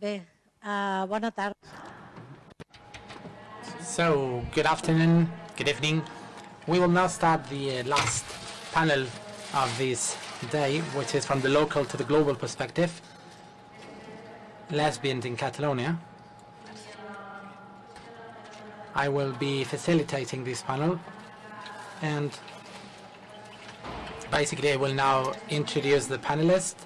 Bé, uh, bona tarda. So, good afternoon, good evening. We will now start the uh, last panel of this day, which is from the local to the global perspective. Lesbians in Catalonia. I will be facilitating this panel and basically I will now introduce the panelists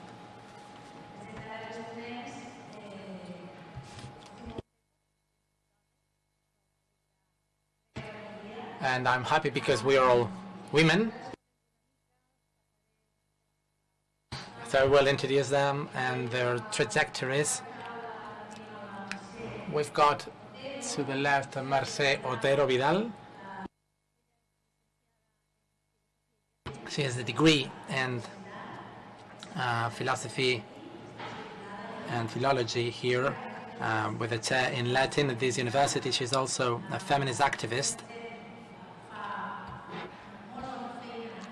and I'm happy because we are all women. So I will introduce them and their trajectories. We've got to the left Merce Otero Vidal. She has a degree in uh, philosophy and philology here uh, with a chair in Latin at this university. She's also a feminist activist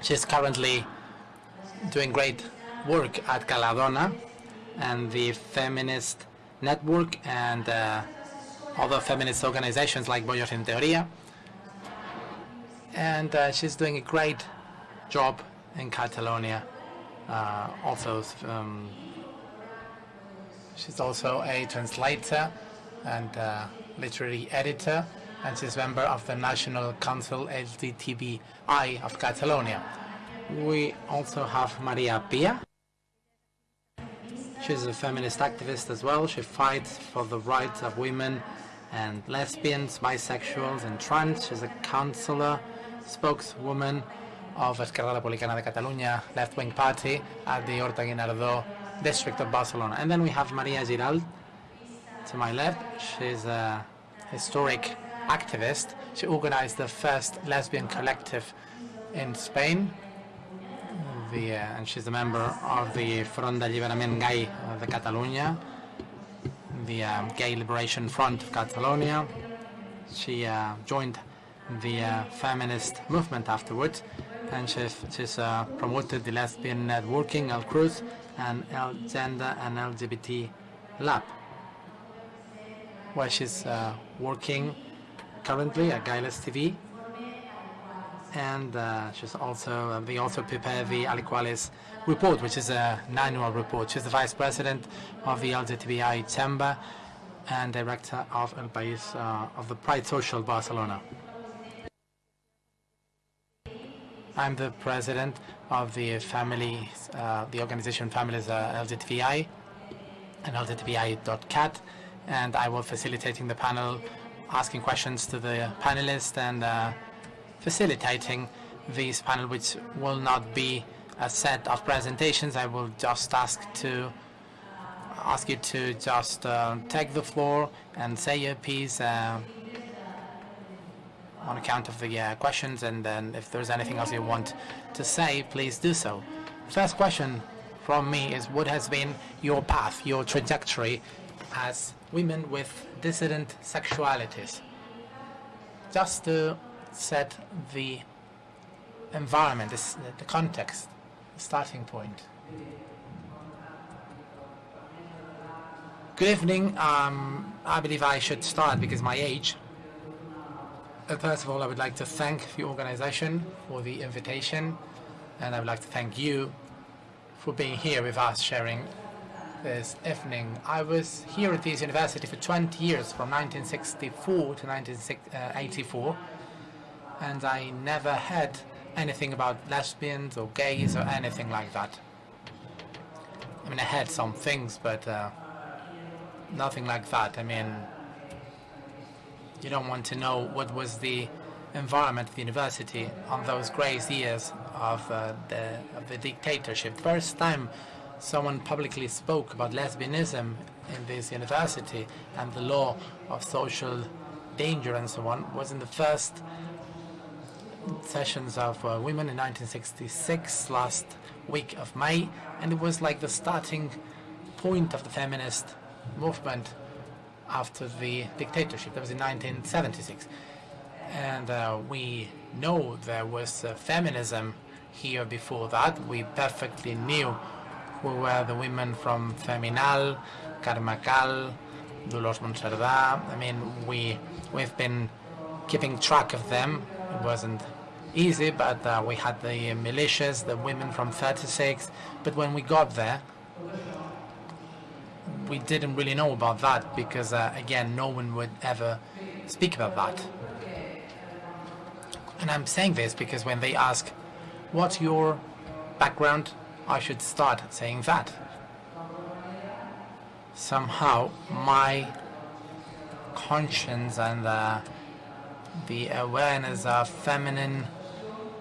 She's currently doing great work at Ca la Dona and the feminist network and uh, other feminist organizations like Bollos en Teoría. And uh, she's doing a great job in Catalonia. Uh, also, um, she's also a translator and uh, literary editor and she's a member of the National Council LGTBI of Catalonia. We also have Maria Pia. She's a feminist activist as well. She fights for the rights of women and lesbians, bisexuals and trans. She's a councillor, spokeswoman of Esquerra Republicana de Catalunya left-wing party at the Horta Guinardó district of Barcelona. And then we have Maria Giralt to my left. She's a historic activist. She organized the first lesbian collective in Spain. The, uh, and she's a member of the Front d'Alliberament Gai de Catalunya, the uh, Gay Liberation Front of Catalonia. She uh, joined the uh, feminist movement afterwards, and she's, she's uh, promoted the lesbian networking, El Cruz, and El Gender and LGBT Lab, where she's uh, working currently at Gayless TV. And uh, she's also, uh, we also prepare the Aliquales report, which is a, an annual report. She's the vice president of the LGTBI Chamber and director of El País uh, of the Pride Social Barcelona. I'm the president of the family, uh, the organization Families uh, LGTBI and LGTBI.cat, and I will facilitating the panel asking questions to the panelists and uh, facilitating this panel, which will not be a set of presentations. I will just ask to ask you to just uh, take the floor and say your piece uh, on account of the uh, questions, and then if there's anything else you want to say, please do so. First question from me is what has been your path, your trajectory as women with dissident sexualities. Just to set the environment, the context, the starting point. Good evening. Um, I believe I should start because my age. Uh, first of all, I would like to thank the organization for the invitation, and I would like to thank you for being here with us, sharing this evening. I was here at this university for 20 years, from 1964 to 1984, and I never had anything about lesbians or gays or anything like that. I mean, I had some things, but uh, nothing like that. I mean, you don't want to know what was the environment of the university on those grey years of, uh, the, of the dictatorship. First time someone publicly spoke about lesbianism in this university and the law of social danger and so on was in the first sessions of uh, women in 1966 last week of May and it was like the starting point of the feminist movement after the dictatorship. That was in 1976 and uh, we know there was uh, feminism here before that. We perfectly knew who were the women from Feminal, Carmacal, Dolors Monserdà. I mean, we we've been keeping track of them. It wasn't easy, but uh, we had the militias, the women from 36. But when we got there, we didn't really know about that because, uh, again, no one would ever speak about that. And I'm saying this because when they ask, what's your background, I should start saying that. Somehow, my conscience and uh, the awareness of feminine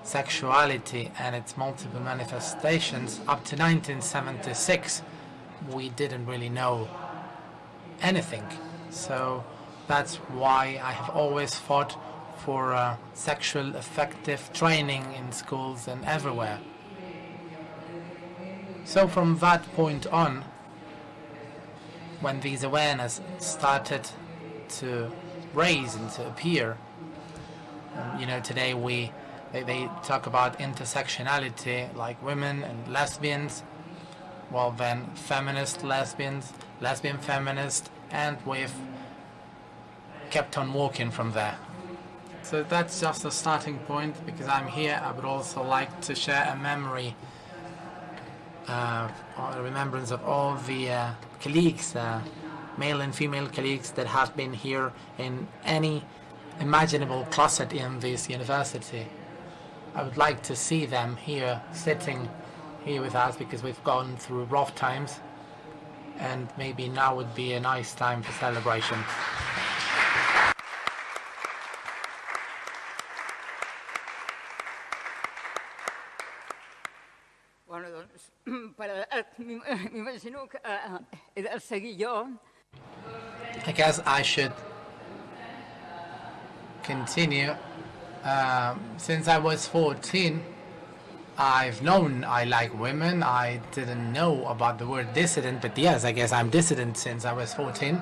sexuality and its multiple manifestations up to 1976 we didn't really know anything so that's why I have always fought for uh, sexual effective training in schools and everywhere so from that point on when these awareness started to raise and to appear you know today we they, they talk about intersectionality like women and lesbians well then feminist lesbians lesbian feminist and we've kept on walking from there. So that's just a starting point because I'm here. I would also like to share a memory remembrance of all the uh, colleagues uh, male and female colleagues that have been here in any imaginable closet in this university I would like to see them here, sitting here with us because we've gone through rough times and maybe now would be a nice time for celebration. I guess I should continue. Um, since I was 14, I've known I like women. I didn't know about the word dissident, but yes, I guess I'm dissident since I was 14.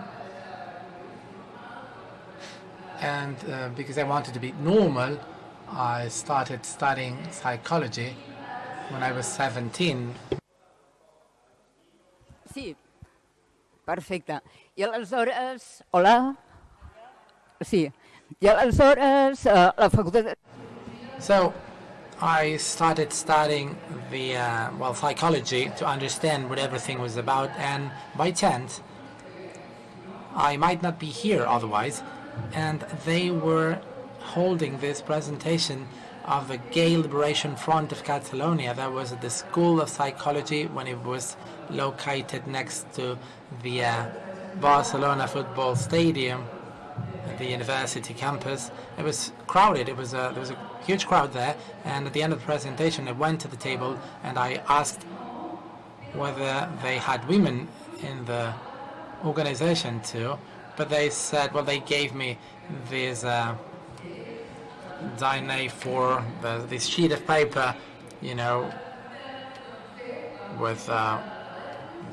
And uh, because I wanted to be normal, I started studying psychology when I was 17. Sí, perfecte. I aleshores, hola? Sí. I aleshores, uh, la facultat... So I started studying the uh, well psychology to understand what everything was about, and by chance, I might not be here otherwise, and they were holding this presentation of the Gay Liberation Front of Catalonia. That was at the School of Psychology when it was located next to the uh, Barcelona football stadium at the university campus. It was crowded. It was a, there was a huge crowd there. And at the end of the presentation, I went to the table and I asked whether they had women in the organization too. But they said, well, they gave me these. uh, Dyne for the, this sheet of paper, you know, with uh,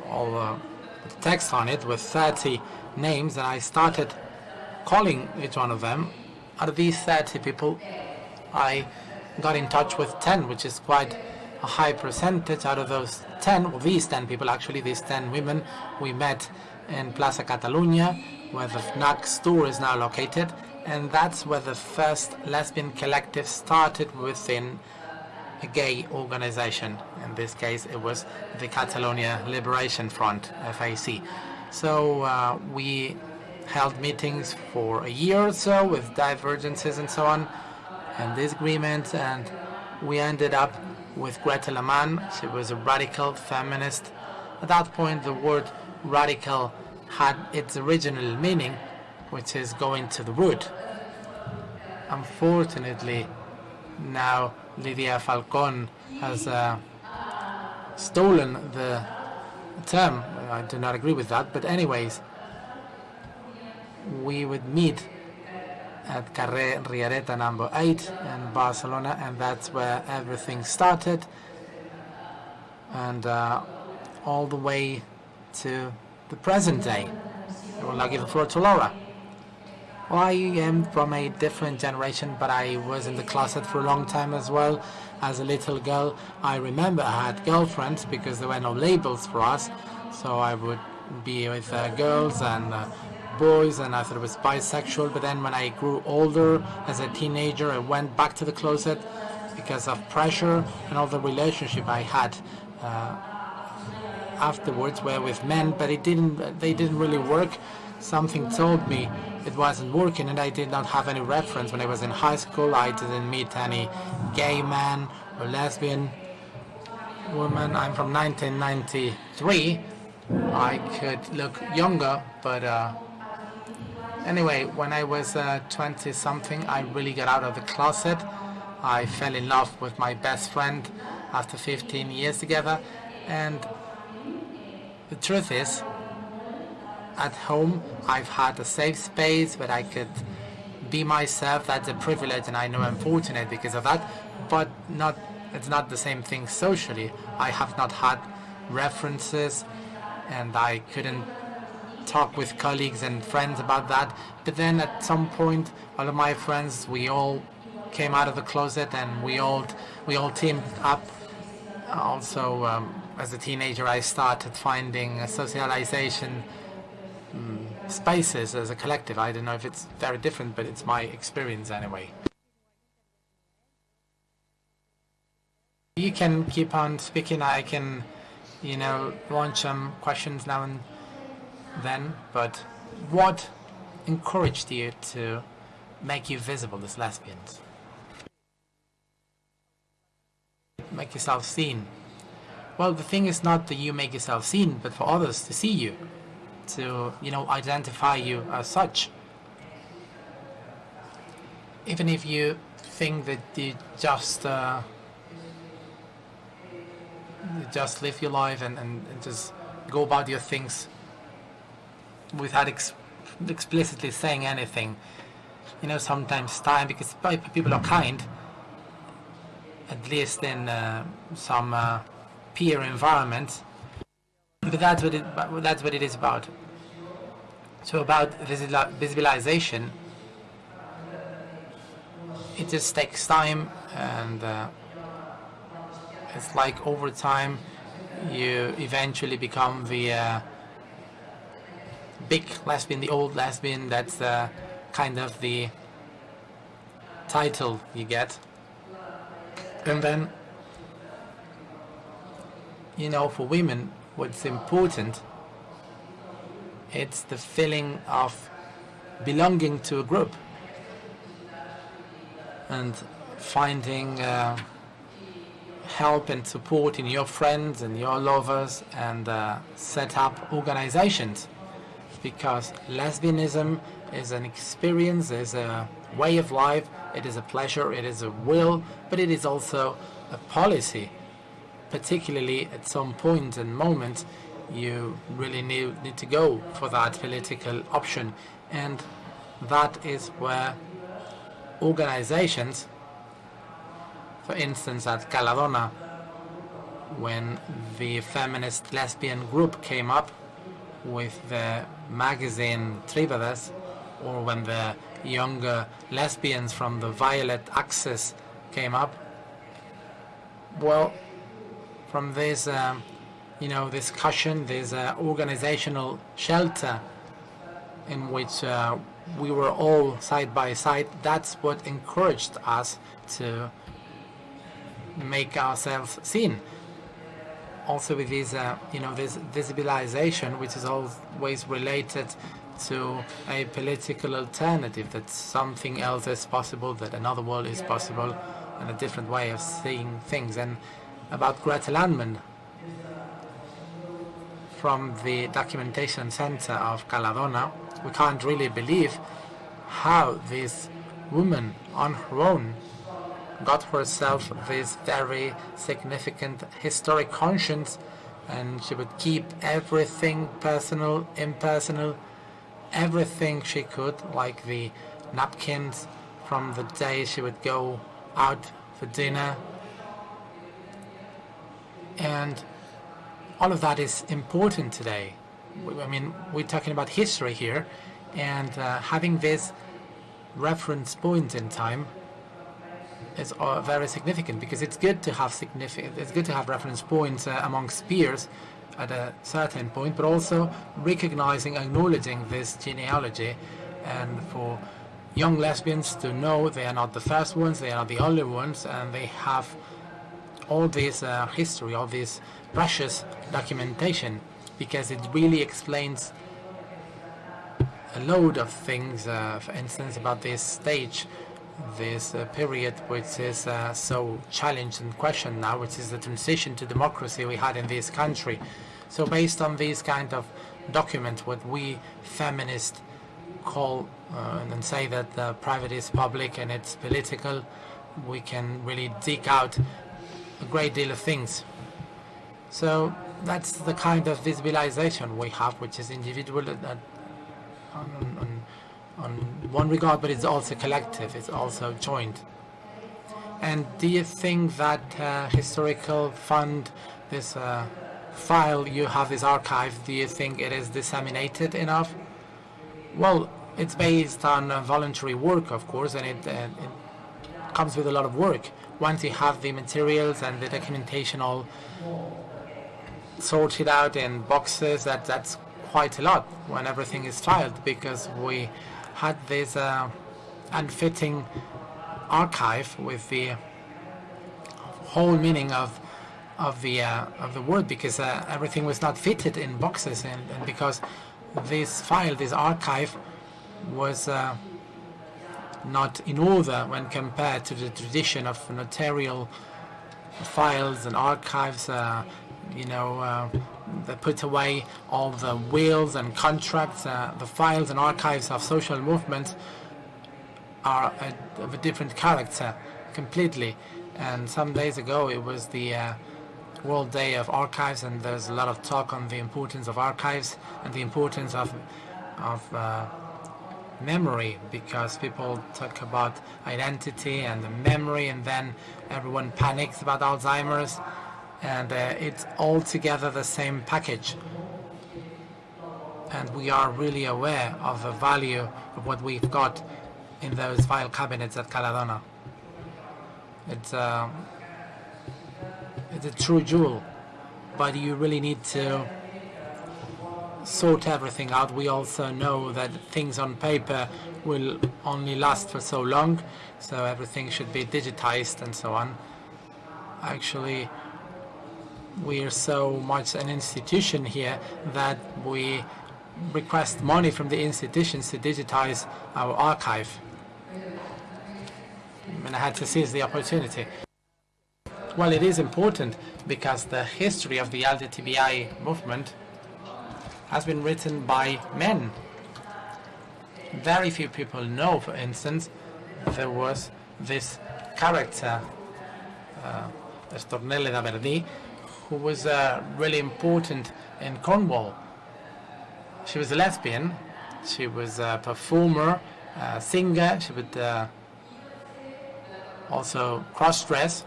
all the text on it with 30 names, and I started calling each one of them. Out of these 30 people, I got in touch with 10, which is quite a high percentage. Out of those 10, well, these 10 people, actually, these 10 women, we met in Plaza Catalunya, where the FNAC store is now located, and that's where the first lesbian collective started within a gay organization. In this case, it was the Catalonia Liberation Front, FAC. So uh, we held meetings for a year or so with divergences and so on and disagreements and we ended up with Gretel Ammann. She was a radical feminist. At that point the word radical had its original meaning which is going to the wood. Unfortunately now Lidia Falcón has uh, stolen the term. I do not agree with that but anyways we would meet at Carrer Riereta number 8 in Barcelona and that's where everything started and uh, all the way to the present day. I will now give the floor to Laura. I am from a different generation, but I was in the closet for a long time as well. As a little girl, I remember I had girlfriends because there were no labels for us. So I would be with uh, girls and uh, boys, and I thought it was bisexual. But then when I grew older, as a teenager, I went back to the closet because of pressure and all the relationship I had. Uh, afterwards were with men, but it didn't. They didn't really work. Something told me it wasn't working, and I did not have any reference when I was in high school. I didn't meet any gay man or lesbian woman. I'm from 1993. I could look younger, but uh, anyway, when I was uh, 20 something, I really got out of the closet. I fell in love with my best friend after 15 years together, and the truth is, at home, I've had a safe space where I could be myself. That's a privilege, and I know I'm fortunate because of that. But not, it's not the same thing socially. I have not had references, and I couldn't talk with colleagues and friends about that. But then at some point, all of my friends, we all came out of the closet, and we all we all teamed up. Also, um, as a teenager, I started finding socialization spaces as a collective. I don't know if it's very different, but it's my experience anyway. You can keep on speaking. I can, you know, launch some questions now and then. But what encouraged you to make you visible as lesbians? Make yourself seen. Well, the thing is not that you make yourself seen, but for others to see you, to, you know, identify you as such. Even if you think that you just, uh, you just live your life and, and, and just go about your things without ex explicitly saying anything, you know, sometimes time, because people are kind, at least in uh, some uh, peer environment. But that's what it that's what it is about. So about visibilization, it just takes time, and uh, it's like over time, you eventually become the uh, big lesbian, the old lesbian. That's uh, kind of the title you get, and then you know, for women, what's important, it's the feeling of belonging to a group and finding uh, help and support in your friends and your lovers and uh, set up organizations. Because lesbianism is an experience, is a way of life, it is a pleasure, it is a will, but it is also a policy. Particularly at some point and moment you really need, need to go for that political option. And that is where organizations for instance at Ca la Dona when the feminist lesbian group came up with the magazine Tríbedes or when the younger lesbians from the Violet Axis came up well from this, um, you know, discussion, this uh, organizational shelter in which uh, we were all side by side. That's what encouraged us to make ourselves seen. Also with this, uh, you know, this visibilization, which is always related to a political alternative, that something else is possible, that another world is possible, and a different way of seeing things. And about Gretel Ammann from the documentation center of Ca la Dona. We can't really believe how this woman on her own got herself this very significant historic conscience and she would keep everything personal, impersonal, everything she could, like the napkins from the day she would go out for dinner and all of that is important today. I mean, we're talking about history here, and uh, having this reference point in time is uh, very significant because it's good to have significant. It's good to have reference points uh, amongst peers at a certain point, but also recognizing, acknowledging this genealogy, and for young lesbians to know they are not the first ones, they are not the only ones, and they have all this uh, history, all this precious documentation, because it really explains a load of things, uh, for instance, about this stage, this uh, period which is uh, so challenged and questioned now, which is the transition to democracy we had in this country. So based on these kind of documents, what we feminists call uh, and say that private is public and it's political, we can really dig out a great deal of things. So that's the kind of visibilization we have, which is individual uh, on, on, on one regard, but it's also collective, it's also joint. And do you think that uh, historical fund, this uh, file you have, this archive, do you think it is disseminated enough? Well, it's based on uh, voluntary work, of course, and it, uh, it comes with a lot of work. Once you have the materials and the documentation all sorted out in boxes, that that's quite a lot when everything is filed because we had this uh, unfitting archive with the whole meaning of of the uh, of the word because uh, everything was not fitted in boxes and, and, because this file this archive was uh, not in order when compared to the tradition of notarial files and archives uh, you know uh, put away all the wills and contracts, uh, the files and archives of social movements are a, of a different character completely. And some days ago it was the uh, World Day of Archives, and there's a lot of talk on the importance of archives and the importance of of uh, memory because people talk about identity and the memory, and then everyone panics about Alzheimer's and uh, it's all together the same package. And we are really aware of the value of what we've got in those file cabinets at Ca la Dona. It's, uh, it's a true jewel, but you really need to sort everything out. We also know that things on paper will only last for so long, so everything should be digitized and so on. Actually, we are so much an institution here that we request money from the institutions to digitize our archive. And I had to seize the opportunity. Well, it is important because the history of the LGTBI movement has been written by men. Very few people know, for instance, there was this character, uh, Stormé DeLarverie, who was uh, really important in Stonewall. She was a lesbian. She was a performer, a singer. She would uh, also cross-dress.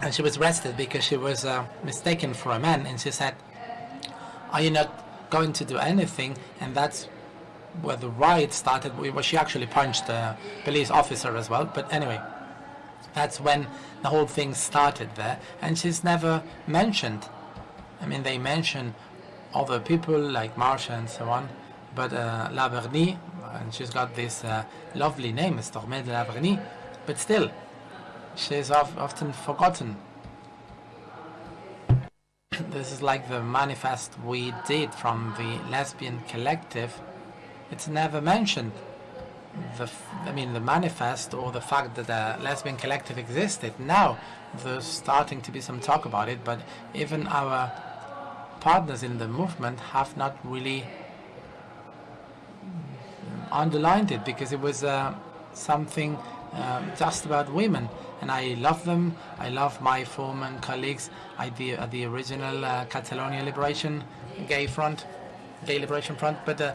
And she was arrested because she was uh, mistaken for a man. And she said, are you not going to do anything? And that's where the riot started. Well, she actually punched a police officer as well. But anyway, that's when the whole thing started there. And she's never mentioned. I mean, they mention other people like Marsha and so on, but uh, Laverny, and she's got this uh, lovely name, Stormé DeLarverie, but still, she's often forgotten. this is like the manifest we did from the lesbian collective. It's never mentioned the, I mean, the manifest or the fact that a lesbian collective existed. Now there's starting to be some talk about it, but even our partners in the movement have not really underlined it because it was uh, something uh, just about women. And I love them. I love my former colleagues at the, at the original uh, Catalonia Liberation Gay Front, Gay Liberation Front. But uh,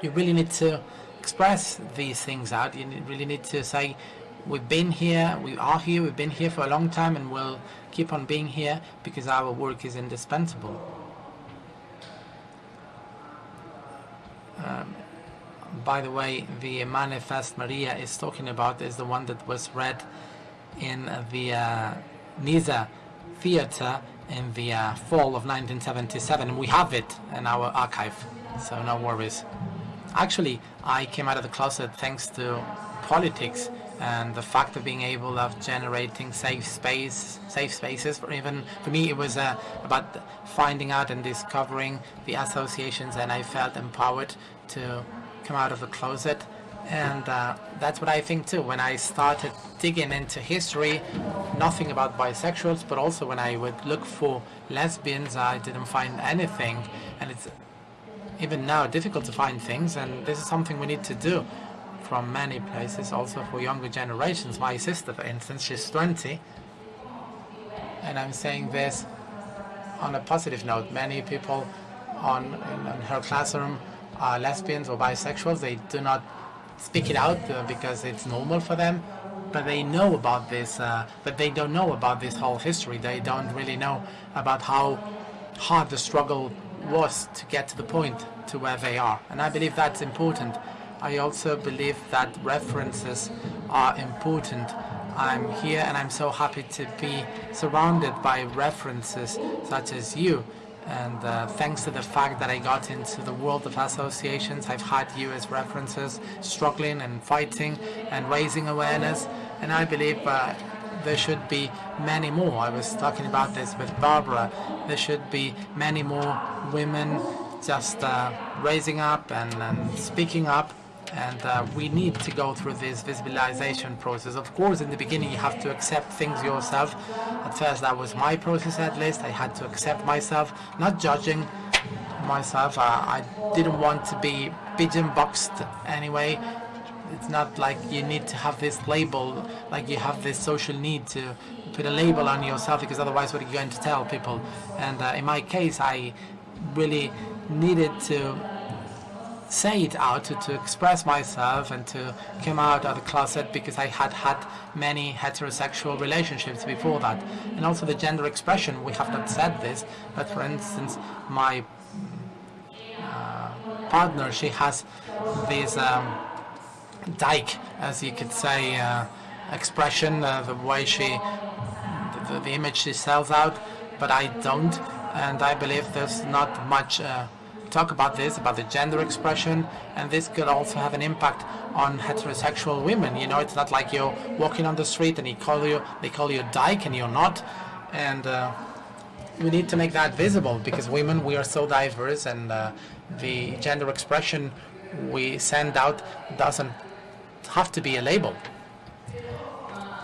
you really need to express these things out. You really need to say, we've been here, we are here, we've been here for a long time and we'll keep on being here because our work is indispensable. Um, by the way, the manifest Maria is talking about is the one that was read in the uh, Nisa Theatre in the uh, fall of 1977. We have it in our archive, so no worries. Actually, I came out of the closet thanks to politics and the fact of being able of generating safe space, safe spaces. For even for me, it was uh, about finding out and discovering the associations, and I felt empowered to come out of the closet. And uh, that's what I think too. When I started digging into history, nothing about bisexuals, but also when I would look for lesbians, I didn't find anything. And it's even now difficult to find things, and this is something we need to do from many places, also for younger generations. My sister, for instance, she's 20, and I'm saying this on a positive note. Many people on in, in her classroom are lesbians or bisexuals. They do not speak it out uh, because it's normal for them, but they know about this. Uh, but they don't know about this whole history. They don't really know about how hard the struggle was to get to the point to where they are. And I believe that's important. I also believe that references are important. I'm here and I'm so happy to be surrounded by references such as you. And uh, thanks to the fact that I got into the world of associations, I've had you as references, struggling and fighting and raising awareness. And I believe uh, there should be many more. I was talking about this with Barbara. There should be many more women just uh, raising up and, and, speaking up. And uh, we need to go through this visibilization process. Of course, in the beginning, you have to accept things yourself. At first, that was my process at least. I had to accept myself, not judging myself. Uh, I didn't want to be pigeon boxed anyway it's not like you need to have this label, like you have this social need to put a label on yourself, because otherwise, what are you going to tell people? And uh, in my case, I really needed to say it out, to, to express myself, and to come out of the closet because I had had many heterosexual relationships before that. And also the gender expression, we have not said this, but for instance, my uh, partner, she has this. Um, dyke, as you could say, uh, expression, uh, the way she, the, the, image she sells out, but I don't, and I believe there's not much uh, talk about this, about the gender expression, and this could also have an impact on heterosexual women. You know, it's not like you're walking on the street and they call you, they call you dyke and you're not, and uh, we need to make that visible because women, we are so diverse, and uh, the gender expression we send out doesn't have to be a label.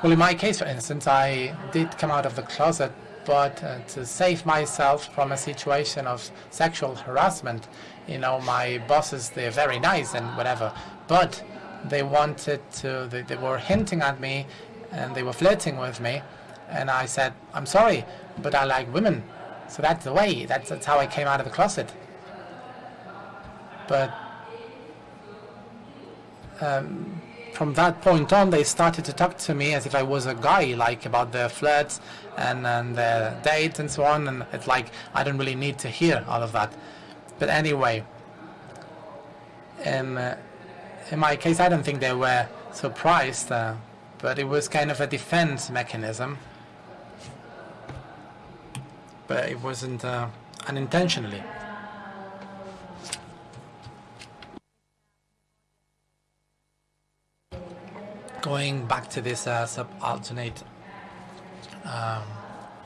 Well, in my case, for instance, I did come out of the closet, but uh, to save myself from a situation of sexual harassment, you know, my bosses, they're very nice and whatever, but they wanted to, they, they were hinting at me and they were flirting with me. And I said, I'm sorry, but I like women. So that's the way, that's, that's how I came out of the closet. But um, from that point on, they started to talk to me as if I was a guy, like about their flirts and, and their dates and so on. And it's like, I don't really need to hear all of that. But anyway, in, uh, in my case, I don't think they were surprised, uh, but it was kind of a defense mechanism. But it wasn't uh, unintentionally. Going back to this uh, subalternate um,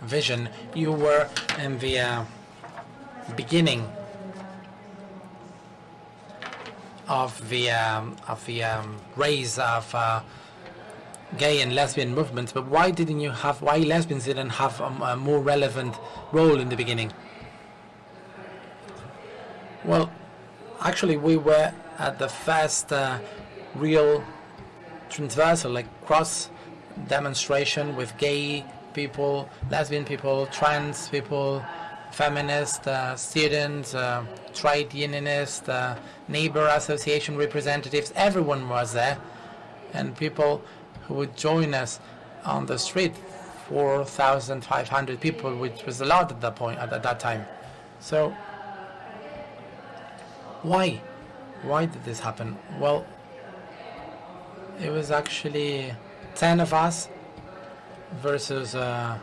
vision, you were in the uh, beginning of the um, of the um, of uh, gay and lesbian movements. But why didn't you have? Why lesbians didn't have a, a more relevant role in the beginning? Well, actually, we were at the first uh, real transversal, like cross demonstration with gay people, lesbian people, trans people, feminist, uh, students, uh, trade unionists, uh, neighbor association representatives, everyone was there. And people who would join us on the street, 4,500 people, which was a lot at that point, at that time. So, why? Why did this happen? Well, it was actually 10 of us versus uh,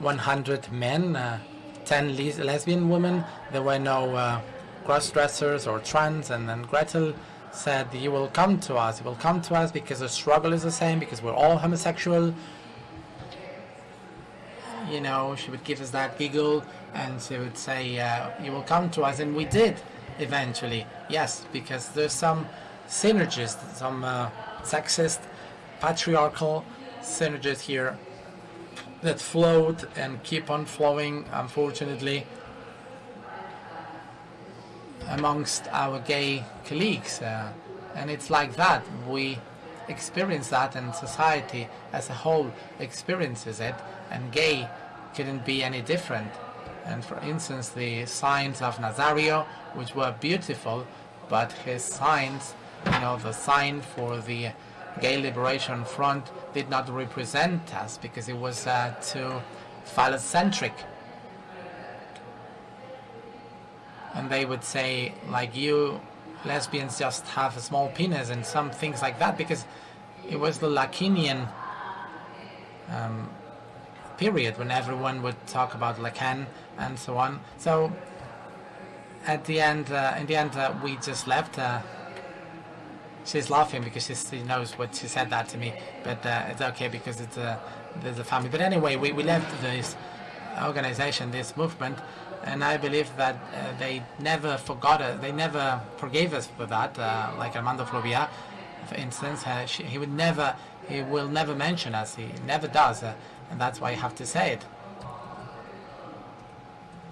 100 men, uh, 10 les lesbian women. There were no uh, cross-dressers or trans, and then Gretel said, you will come to us, you will come to us because the struggle is the same, because we're all homosexual. You know, she would give us that giggle, and she would say, uh, you will come to us, and we did, eventually, yes, because there's some synergies, some uh, sexist, patriarchal synergies here that flowed and keep on flowing, unfortunately, amongst our gay colleagues. Uh, and it's like that. We experience that, and society as a whole experiences it, and gay couldn't be any different. And for instance, the signs of Nazario, which were beautiful, but his signs, you know, the sign for the Gay Liberation Front did not represent us because it was uh, too phallocentric. And they would say, like you, lesbians just have a small penis and some things like that because it was the Lacanian um, period when everyone would talk about Lacan and so on. So at the end, uh, in the end, uh, we just left. She's laughing because she knows what she said that to me, but uh, it's okay because it's a there's a family. But anyway, we, we left this organization, this movement, and I believe that uh, they never forgot us, They never forgave us for that. Uh, like Armand de Fluvià, for instance, uh, she, he would never, he will never mention us. He never does, uh, and that's why I have to say it.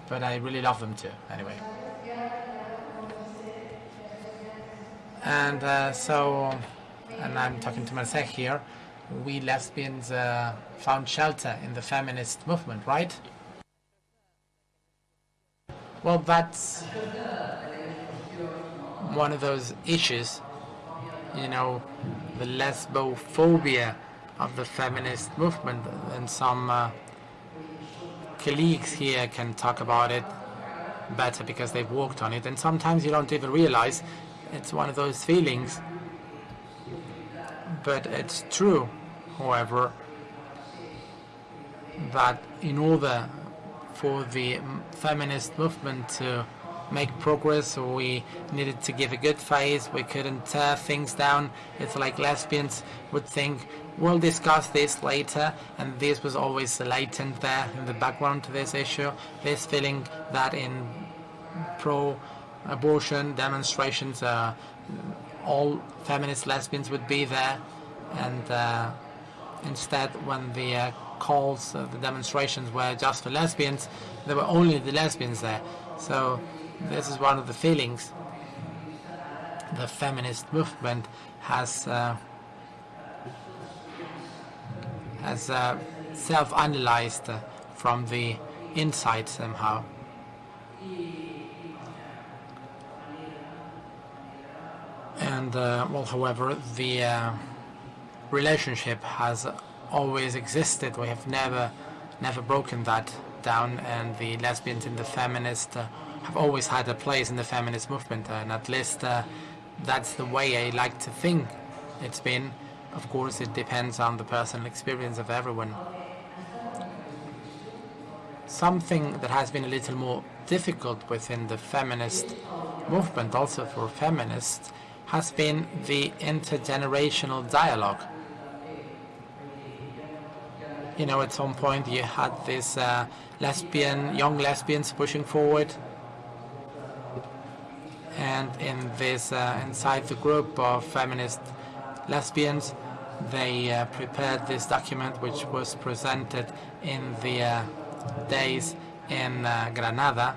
But I really love them too. Anyway. And uh, so, and I'm talking to myself here, we lesbians uh, found shelter in the feminist movement, right? Well, that's one of those issues, you know, the lesbophobia of the feminist movement, and some uh, colleagues here can talk about it better because they've worked on it, and sometimes you don't even realize it's one of those feelings. But it's true, however, that in order for the feminist movement to make progress, we needed to give a good face. We couldn't tear things down. It's like lesbians would think, we'll discuss this later, and this was always latent there in the background to this issue. This feeling that in pro abortion demonstrations, uh, all feminist lesbians would be there, and uh, instead, when the uh, calls, the demonstrations were just for lesbians, there were only the lesbians there. So this is one of the feelings the feminist movement has uh, has uh, self-analyzed from the inside somehow. And uh, well, however, the uh, relationship has always existed. We have never, never broken that down, and the lesbians and the feminists uh, have always had a place in the feminist movement, and at least uh, that's the way I like to think it's been. Of course, it depends on the personal experience of everyone. Something that has been a little more difficult within the feminist movement, also for feminists, has been the intergenerational dialogue. You know, at some point you had this uh, lesbian, young lesbians pushing forward, and in this, uh, inside the group of feminist lesbians, they uh, prepared this document which was presented in the uh, days in uh, Granada.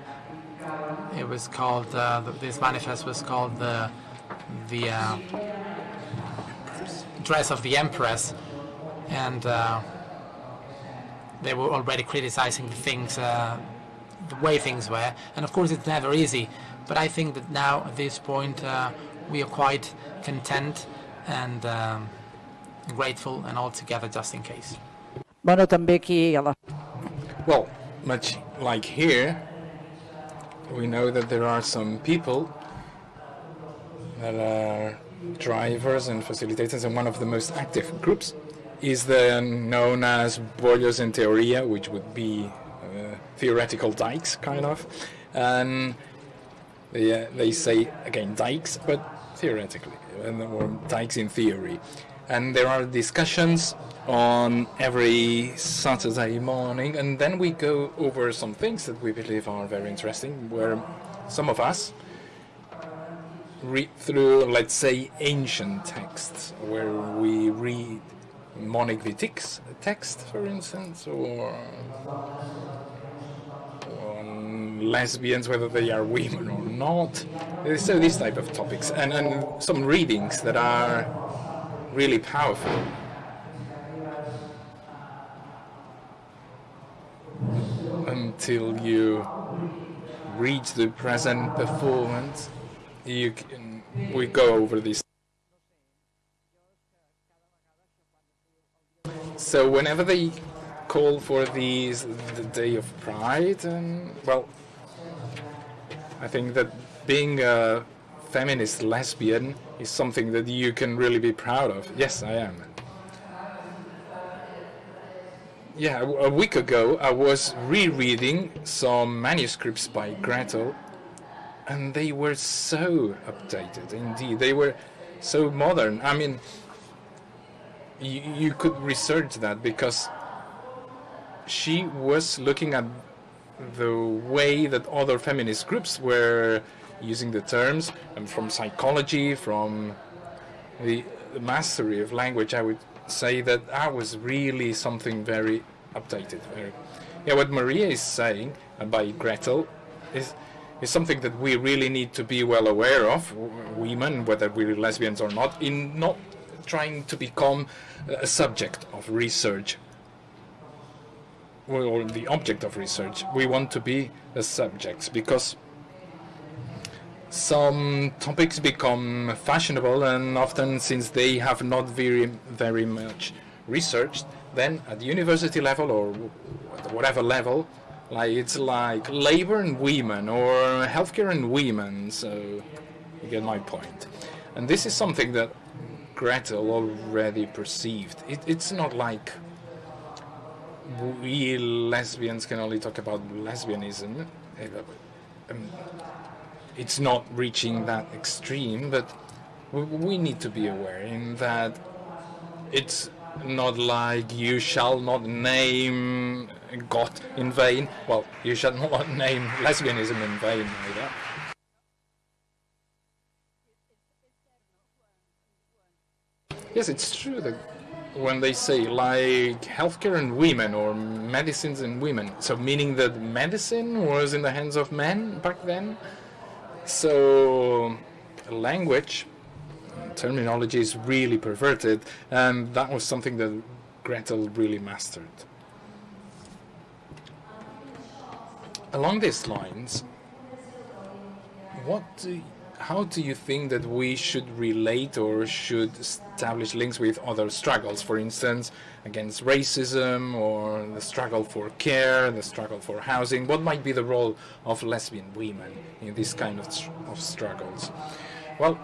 It was called, uh, this manifest was called the the uh, dress of the Empress, and uh, they were already criticizing the things, uh, the way things were. And of course, it's never easy. But I think that now, at this point, uh, we are quite content and um, grateful, and all together, just in case. Bueno, també aquí a la... Well, much like here, we know that there are some people are drivers and facilitators, and one of the most active groups is the known as boilers in theoria, which would be uh, theoretical dikes, kind of. And they, uh, they say, again, dikes, but theoretically, or dikes in theory. And there are discussions on every Saturday morning, and then we go over some things that we believe are very interesting, where some of us read through, let's say, ancient texts, where we read Monique Wittig's text, for instance, or lesbians, whether they are women or not. So these type of topics, and, and some readings that are really powerful. Until you reach the present performance, you can, we go over these. So whenever they call for these the Day of Pride, and well, I think that being a feminist lesbian is something that you can really be proud of. Yes, I am. Yeah, a a week ago I was rereading some manuscripts by Gretel, and they were so updated. Indeed, they were so modern. I mean, you, you could research that because she was looking at the way that other feminist groups were using the terms and from psychology, from the, the mastery of language, I would say that that was really something very updated. Very, yeah, what Maria is saying by Gretel is is something that we really need to be well aware of, women, whether we're lesbians or not, in not trying to become a subject of research or the object of research. We want to be the subjects because some topics become fashionable and often since they have not very very much researched then at the university level or at whatever level like it's like labor and women or healthcare and women so you get my point. And this is something that Gretel already perceived. It, it's not like we lesbians can only talk about lesbianism. Um, it's not reaching that extreme, but we need to be aware in that it's not like you shall not name God in vain. Well, you shall not name lesbianism in vain either. Yes, it's true that when they say like healthcare and women or medicines and women, so meaning that medicine was in the hands of men back then. So language, terminology is really perverted, and that was something that Gretel really mastered. Along these lines, what do how do you think that we should relate or should establish links with other struggles, for instance, against racism or the struggle for care, the struggle for housing? What might be the role of lesbian women in this kind of, of struggles? Well,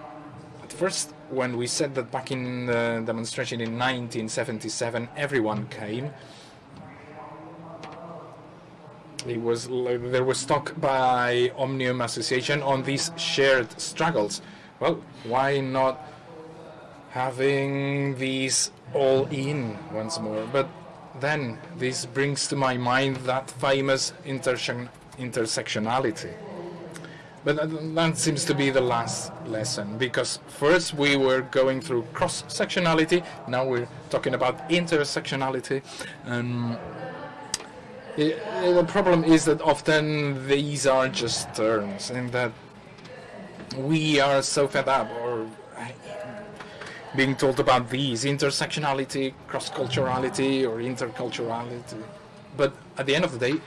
at first, when we said that back in the demonstration in 1977, everyone came, it was there was talk by Omnium Association on these shared struggles. Well, why not having these all in once more? But then this brings to my mind that famous intersection, intersectionality. But that, seems to be the last lesson because first we were going through cross sectionality, now we're talking about intersectionality. And I- I- the problem is that often these are just terms, and that we are so fed up or being told about these intersectionality, cross-culturality, or interculturality. But at the end of the day,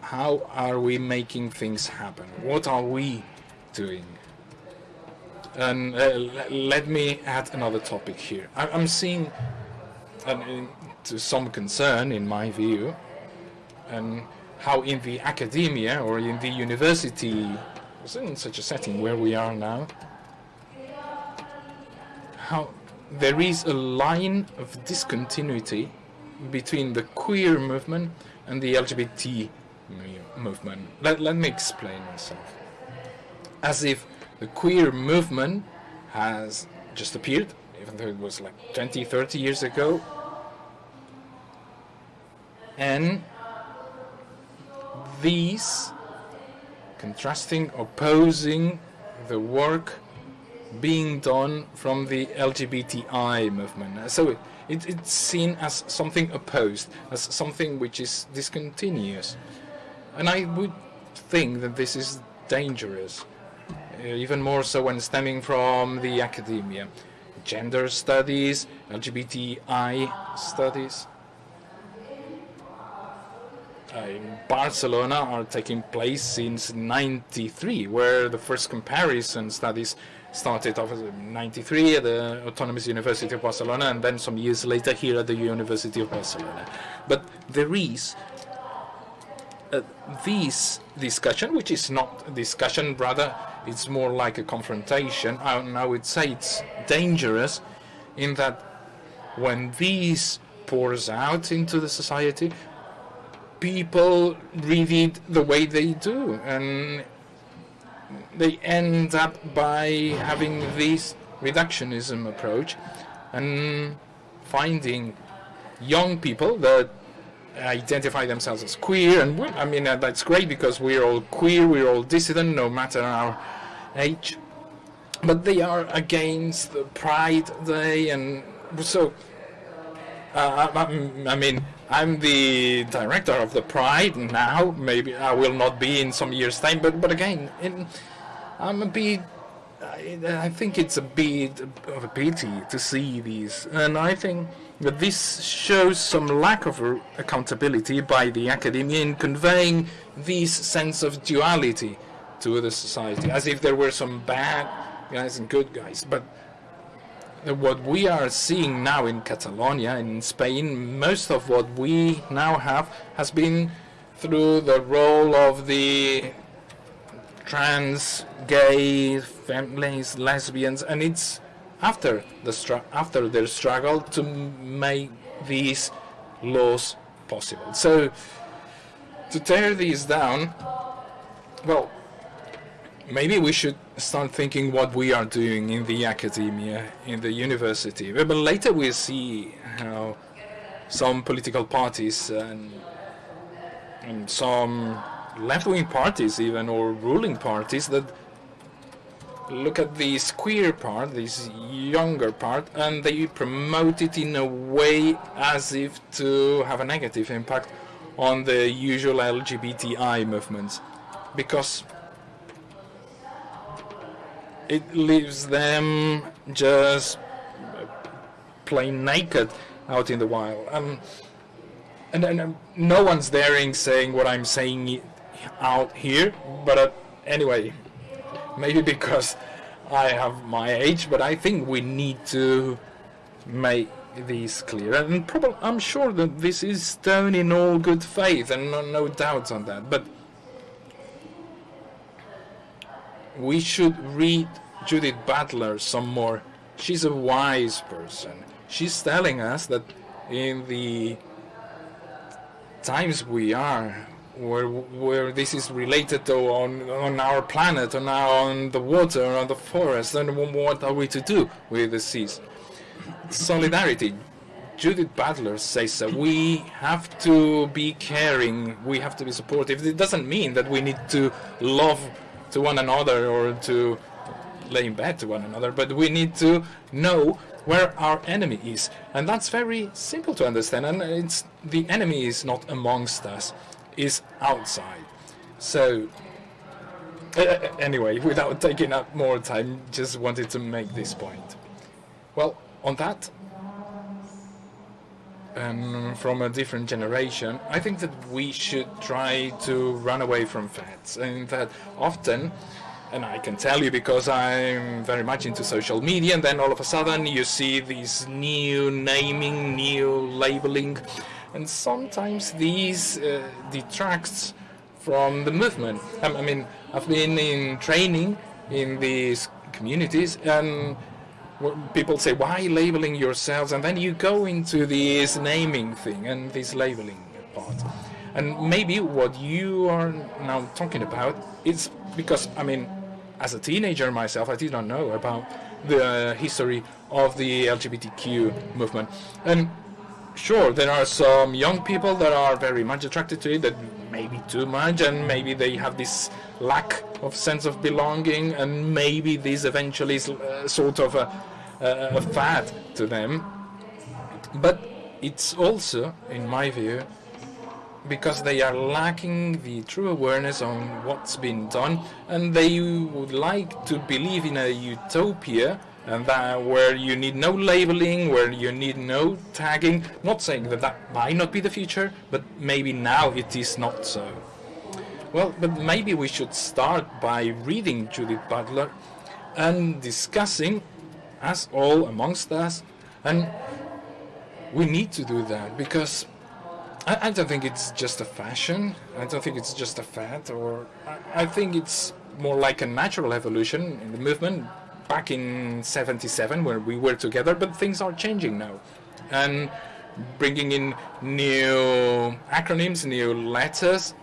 how are we making things happen? What are we doing? And uh, let me add another topic here. I- I'm seeing, and to some concern, in my view, and how in the academia or in the university, in such a setting where we are now, how there is a line of discontinuity between the queer movement and the LGBT movement. Let, let me explain myself. As if the queer movement has just appeared, even though it was like 20, 30 years ago, and these contrasting, opposing the work being done from the LGBTI movement. So it, it's seen as something opposed, as something which is discontinuous. And I would think that this is dangerous, uh, even more so when stemming from the academia. Gender studies, LGBTI studies, in Barcelona are taking place since 93, where the first comparison studies started off in 93 at the Autonomous University of Barcelona and then some years later here at the University of Barcelona. But there is uh, this discussion, which is not a discussion, rather it's more like a confrontation. I, I would say it's dangerous in that when this pours out into the society, people read it the way they do, and they end up by having this reductionism approach and finding young people that identify themselves as queer. And I mean uh, that's great because we're all queer we're all dissident no matter our age. But they are against the pride day and so uh, I, I'm- I mean I'm the director of the pride now maybe I will not be in some years time but but again in, I'm a bit I, I think it's a bit of a pity to see these, and I think that this shows some lack of accountability by the academia in conveying this sense of duality to the society, as if there were some bad guys and good guys. But what we are seeing now in Catalonia, in Spain, most of what we now have has been through the role of the trans, gay, families, lesbians, and it's after the after their struggle to make these laws possible. So to tear these down, well, maybe we should start thinking what we are doing in the academia, in the university. But later we'll see how some political parties and, and some left-wing parties even or ruling parties that look at this queer part, this younger part, and they promote it in a way as if to have a negative impact on the usual LGBTI movements. Because it leaves them just plain naked out in the wild. Um, and, and no one's daring saying what I'm saying out here, but uh, anyway, maybe because I have my age, but I think we need to make these clear. And probably, I'm sure that this is done in all good faith, and no, no doubts on that. But we should read Judith Butler some more. She's a wise person. She's telling us that in the times we are, where where this is related to on on our planet, on our, on the water, on the forest, wh- what are we to do with the seas? Solidarity. Judith Butler says that we have to be caring, we have to be supportive. It doesn't mean that we need to love to one another or to lay in bed to one another, but we need to know where our enemy is. And that's very simple to understand. And it's the enemy is not amongst us, is outside. So uh, anyway, without taking up more time, just wanted to make this point. Well, on that, and from a different generation, I think that we should try to run away from facts, and that often, and I can tell you because I'm very much into social media, and then all of a sudden you see these new naming, new labeling, and sometimes these uh, detracts from the movement. I, I mean, I've been in training in these communities, and people say, why labeling yourselves? And then you go into this naming thing and this labeling part. And maybe what you are now talking about is because, I mean, as a teenager myself, I did not know about the history of the LGBTQ movement. And sure, there are some young people that are very much attracted to it, that maybe too much, and maybe they have this lack of sense of belonging, and maybe this eventually is uh, sort of a, a, a fad to them. But it's also, in my view, because they are lacking the true awareness on what's been done, and they would like to believe in a utopia and that where you need no labeling, where you need no tagging. Not saying that that might not be the future, but maybe now it is not so. Well, but maybe we should start by reading Judith Butler and discussing, as all amongst us, and we need to do that because I, I don't think it's just a fashion. I don't think it's just a fad, or I, I think it's more like a natural evolution in the movement back in 77 where we were together, but things are changing now. And bringing in new acronyms, new letters,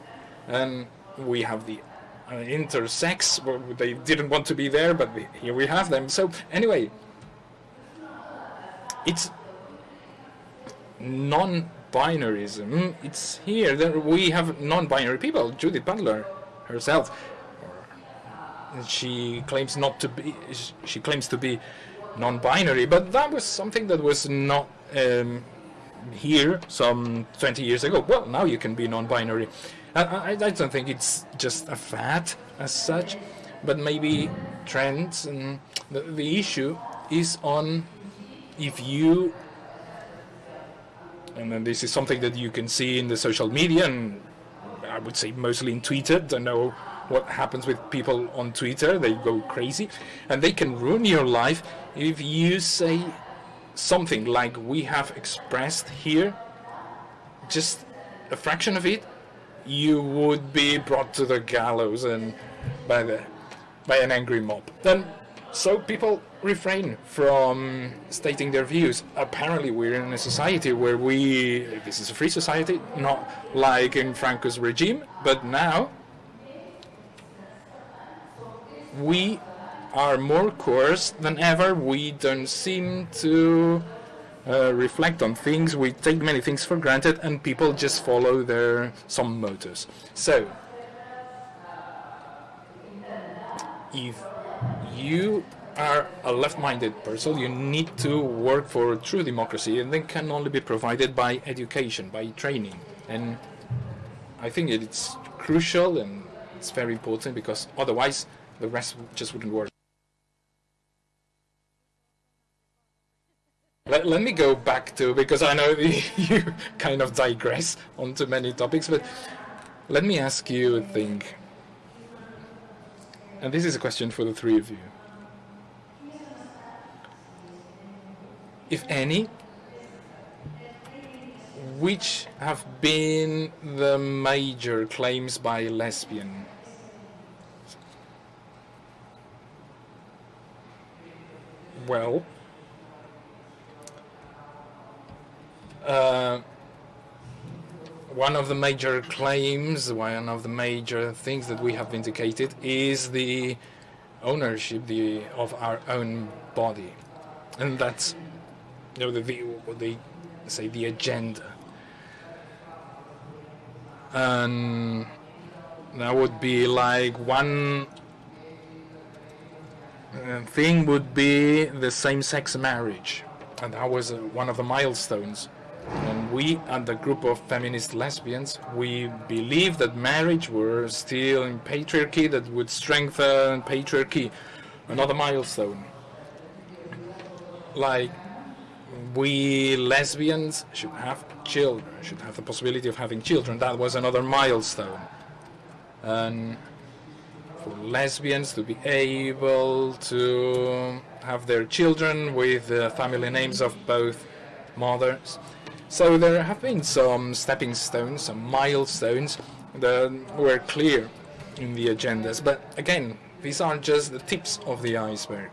and we have the uh, intersex, well, they didn't want to be there, but here we have them. So anyway, it's non-binarism. It's here that we have non-binary people. Judith Butler herself she claims not to be she claims to be non-binary but that was something that was not um, here some 20 years ago well now you can be non-binary I, I, I don't think it's just a fad as such but maybe trends and the, the issue is on if you and then this is something that you can see in the social media and I would say mostly in Twitter don't know what happens with people on Twitter. They go crazy, and they can ruin your life if you say something like we have expressed here, just a fraction of it, you would be brought to the gallows and by the by an angry mob. Then, so people refrain from stating their views. Apparently, we're in a society where we this is a free society, not like in Franco's regime, but now we are more coerced than ever. We don't seem to uh, reflect on things. We take many things for granted, and people just follow their some motives. So, if you are a left-minded person, you need to work for true democracy, and that can only be provided by education, by training. And I think it's crucial and it's very important because otherwise the rest just wouldn't work. Let, let me go back to, because I know you kind of digress onto many topics, but let me ask you a thing. And this is a question for the three of you. If any, which have been the major claims by lesbian well. Uh, one of the major claims, one of the major things that we have vindicated is the ownership the, of our own body. And that's know, the, the, the say the agenda. And that would be like one uh, thing would be the same-sex marriage, and that was uh, one of the milestones. And we, and the group of feminist lesbians, we believe that marriage were still in patriarchy that would strengthen patriarchy. Another milestone. Like, we lesbians should have children, should have the possibility of having children. That was another milestone. And for lesbians to be able to have their children with the family names of both mothers. So there have been some stepping stones, some milestones that were clear in the agendas. But again, these are just the tips of the iceberg.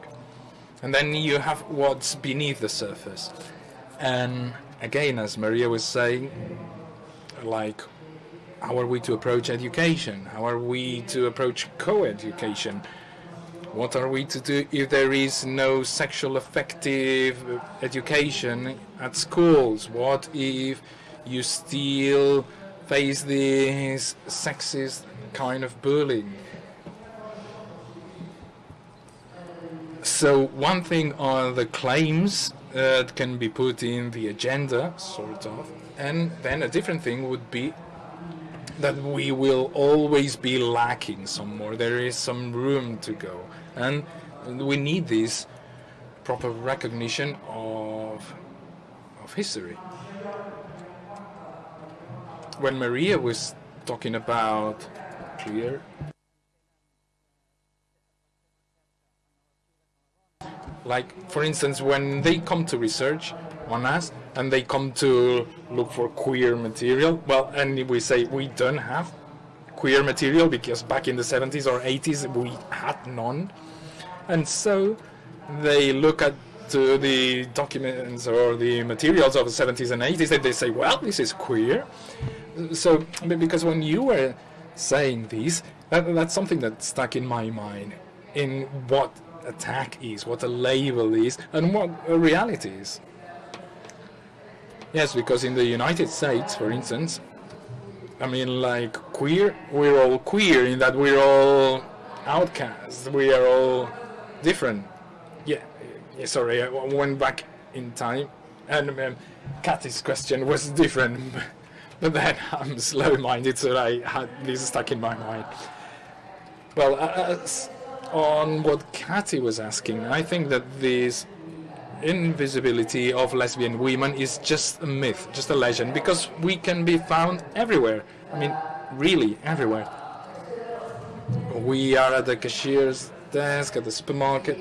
And then you have what's beneath the surface. And again, as Maria was saying, like, how are we to approach education? How are we to approach co-education? What are we to do if there is no sexual affective education at schools? What if you still face this sexist kind of bullying? So one thing are the claims uh, that can be put in the agenda, sort of, and then a different thing would be that we will always be lacking some more. There is some room to go. And we need this proper recognition of, of history. When Maria was talking about clear like for instance when they come to research on us and they come to look for queer material well and we say we don't have queer material because back in the 70s or 80s we had none. And so they look at to the documents or the materials of the 70s and 80s and they say well this is queer. So because when you were saying this that, that's something that stuck in my mind in what attack is, what a label is, and what a reality is. Yes, because in the United States, for instance, I mean, like queer, we're all queer in that we're all outcasts. We are all different. Yeah, sorry, I went back in time, and um, Kathy's question was different, but then I'm slow-minded, so I had this stuck in my mind. Well, uh, on what Kathy was asking, I think that this invisibility of lesbian women is just a myth, just a legend, because we can be found everywhere. I mean, really everywhere. We are at the cashier's desk, at the supermarket,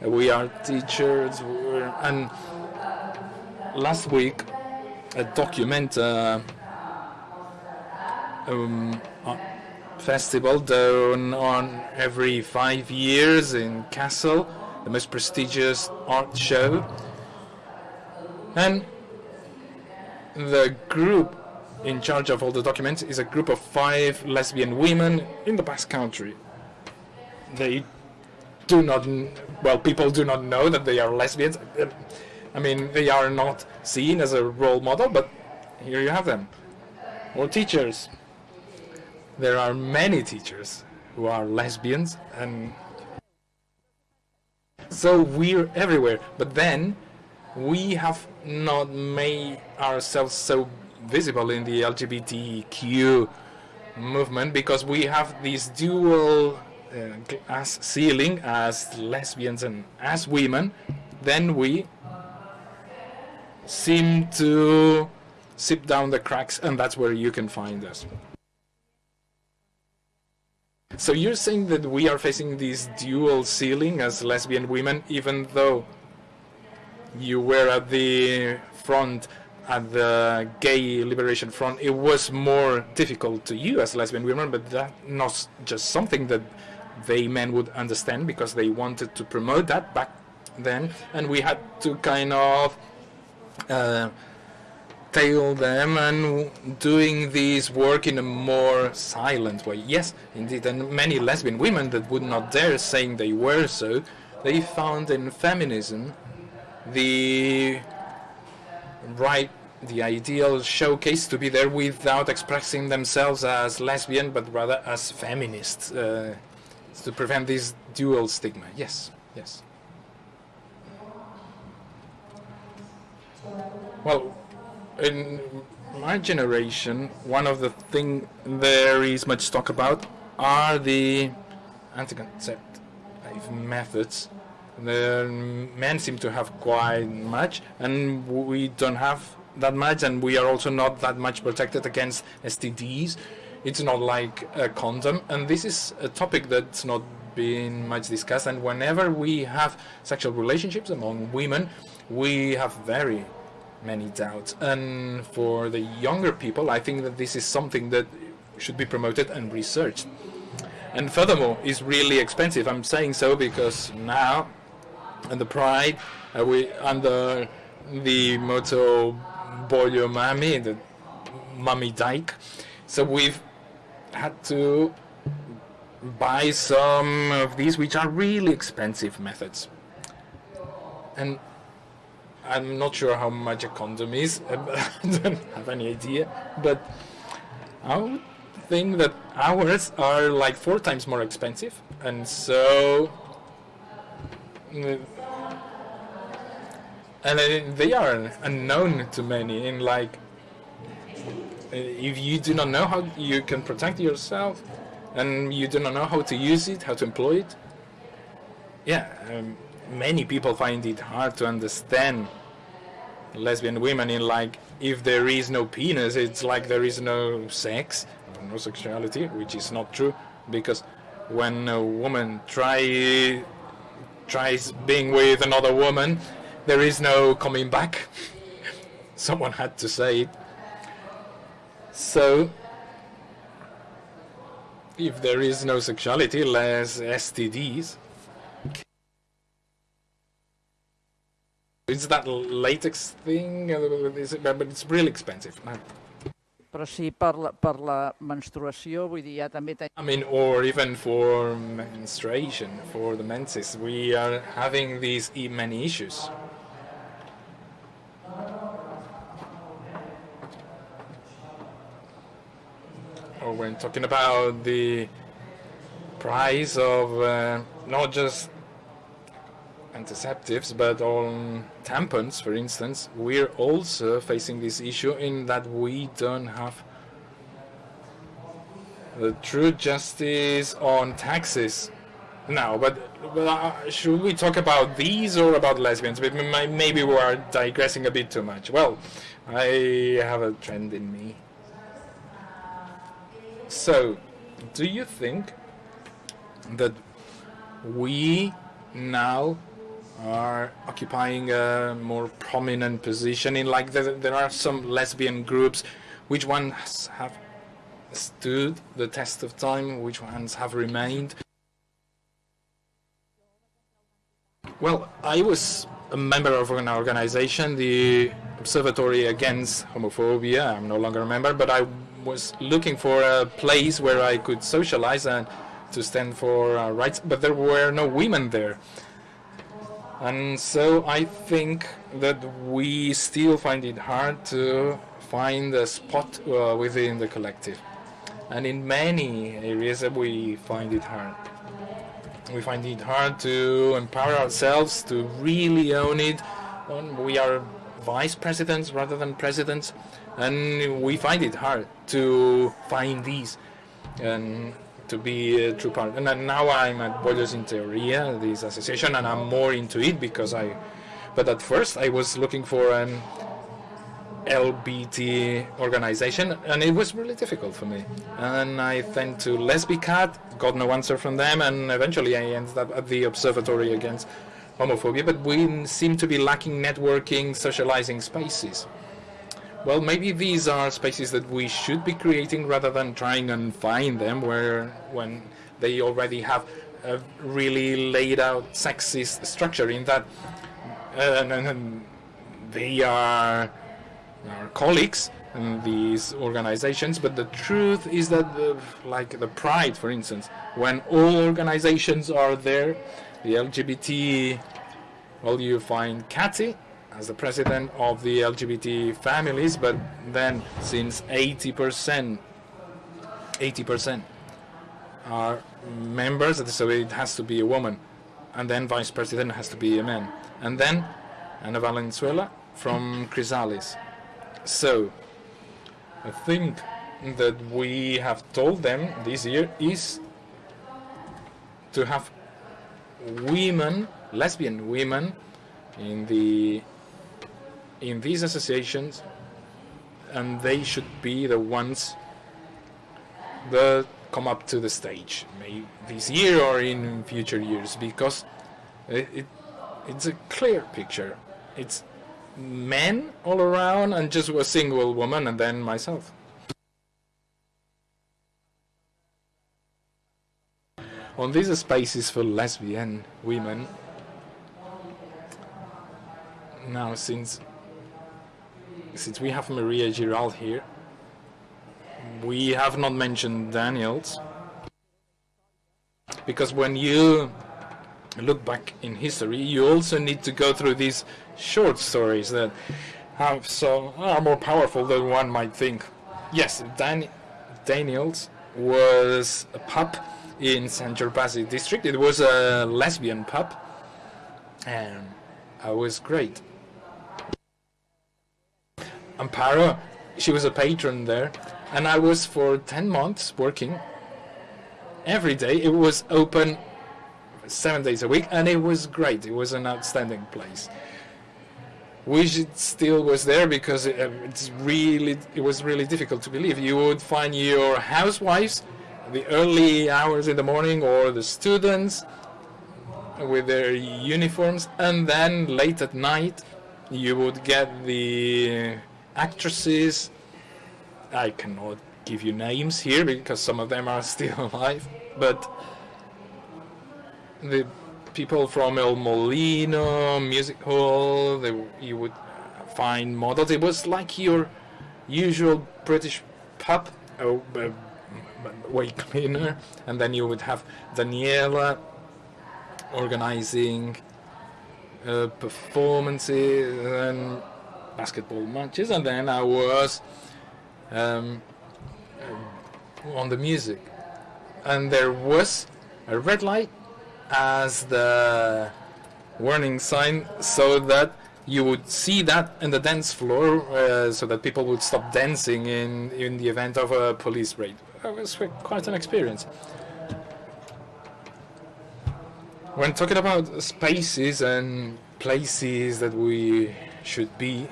we are teachers, and last week a document uh, um, uh, festival done on every five years in Kassel, the most prestigious art show. And the group in charge of all the documents is a group of five lesbian women in the Basque Country. They do not, well, people do not know that they are lesbians. I mean, they are not seen as a role model, but here you have them. Or teachers, there are many teachers who are lesbians and so we're everywhere but then we have not made ourselves so visible in the LGBTQ movement because we have this dual uh, glass ceiling as lesbians and as women then we seem to sip down the cracks and that's where you can find us. So you're saying that we are facing this dual ceiling as lesbian women, even though you were at the front, at the gay liberation front, it was more difficult to you as lesbian women, but that not just something that they men would understand because they wanted to promote that back then, and we had to kind of uh, tail them and doing this work in a more silent way. Yes, indeed, and many lesbian women that would not dare saying they were so, they found in feminism the right, the ideal showcase to be there without expressing themselves as lesbian, but rather as feminists, uh, to prevent this dual stigma. Yes, yes. Well, in my generation, one of the things there is much talk about are the anti-conceptive methods. The men seem to have quite much, and we don't have that much, and we are also not that much protected against STDs. It's not like a condom, and this is a topic that's not been much discussed. And whenever we have sexual relationships among women, we have very many doubts. And for the younger people, I think that this is something that should be promoted and researched. And furthermore, it's really expensive. I'm saying so because now the pride uh, we under the motto Bollo Mami, the Mummy Dyke. So we've had to buy some of these, which are really expensive methods. And I'm not sure how much a condom is. I don't have any idea, but I would think that ours are like four times more expensive, and so. mm, And they are unknown to many. In like, if you do not know how you can protect yourself, and you do not know how to use it, how to employ it, yeah, um, many people find it hard to understand lesbian women in like if there is no penis it's like there is no sex no sexuality which is not true because when a woman try tries being with another woman there is no coming back. Someone had to say it. So if there is no sexuality less STDs It's that latex thing, is but it's really expensive. man. Però sí, per la, per la menstruació, vull dir, ja també tenim I mean, or even for menstruation, for the menses, we are having these many issues. Or when talking about the price of uh, not just antiseptics, but on tampons, for instance, we're also facing this issue in that we don't have the true justice on taxes now. But, but uh, should we talk about these or about lesbians? Maybe we are digressing a bit too much. Well, I have a trend in me. So, do you think that we now are occupying a more prominent position in like there, are some lesbian groups. Which ones have stood the test of time? Which ones have remained? Well i was a member of an organization the observatory against homophobia. I'm no longer a member but i was looking for a place where i could socialize and to stand for uh, rights. But there were no women there and so I think that we still find it hard to find a spot uh, within the collective. And in many areas we find it hard. We find it hard to empower ourselves to really own it. We are vice presidents rather than presidents, and we find it hard to find these and to be a true part. And uh, now I'm at Boilers in Teoria, this association, and I'm more into it because I. But at first I was looking for an LBT organization, and it was really difficult for me. And I went to Lesbicat, got no answer from them, and eventually I ended up at the Observatory Against Homophobia. But we seem to be lacking networking, socializing spaces. Well, maybe these are spaces that we should be creating rather than trying and find them where when they already have a really laid out sexist structure in that uh, they are our colleagues in these organizations, but the truth is that, the, like the Pride, for instance, when all organizations are there, the LGBT, well, you find Cathy as the president of the LGBT families, but then since 80%, 80% are members, so it has to be a woman, and then vice president has to be a man, and then Ana Valenzuela from Chrysallis. So, I think that we have told them this year is to have women, lesbian women, in the in these associations, and they should be the ones that come up to the stage, maybe this year or in future years, because it, it it's a clear picture. It's men all around and just a single woman and then myself. On these spaces for lesbian women, now since since we have Maria Giral here, we have not mentioned Daniels because when you look back in history, you also need to go through these short stories that have so are more powerful than one might think. Yes, Dan, Daniels was a pub in Sant Gervasi district. It was a lesbian pub, and it was great. Amparo, she was a patron there, and I was for 10 months working every day. It was open seven days a week, and it was great. It was an outstanding place. Wish it still was there because it, uh, it's really it was really difficult to believe. You would find your housewives the early hours in the morning or the students with their uniforms, and then late at night you would get the actresses. I cannot give you names here because some of them are still alive, but the people from El Molino Music Hall, they, you would find models. It was like your usual British pub, oh, uh, way cleaner, and then you would have Daniela organizing uh, performances and basketball matches, and then I was um, on the music, and there was a red light as the warning sign so that you would see that in the dance floor uh, so that people would stop dancing in, in the event of a police raid. It was quite an experience. When talking about spaces and places that we should be,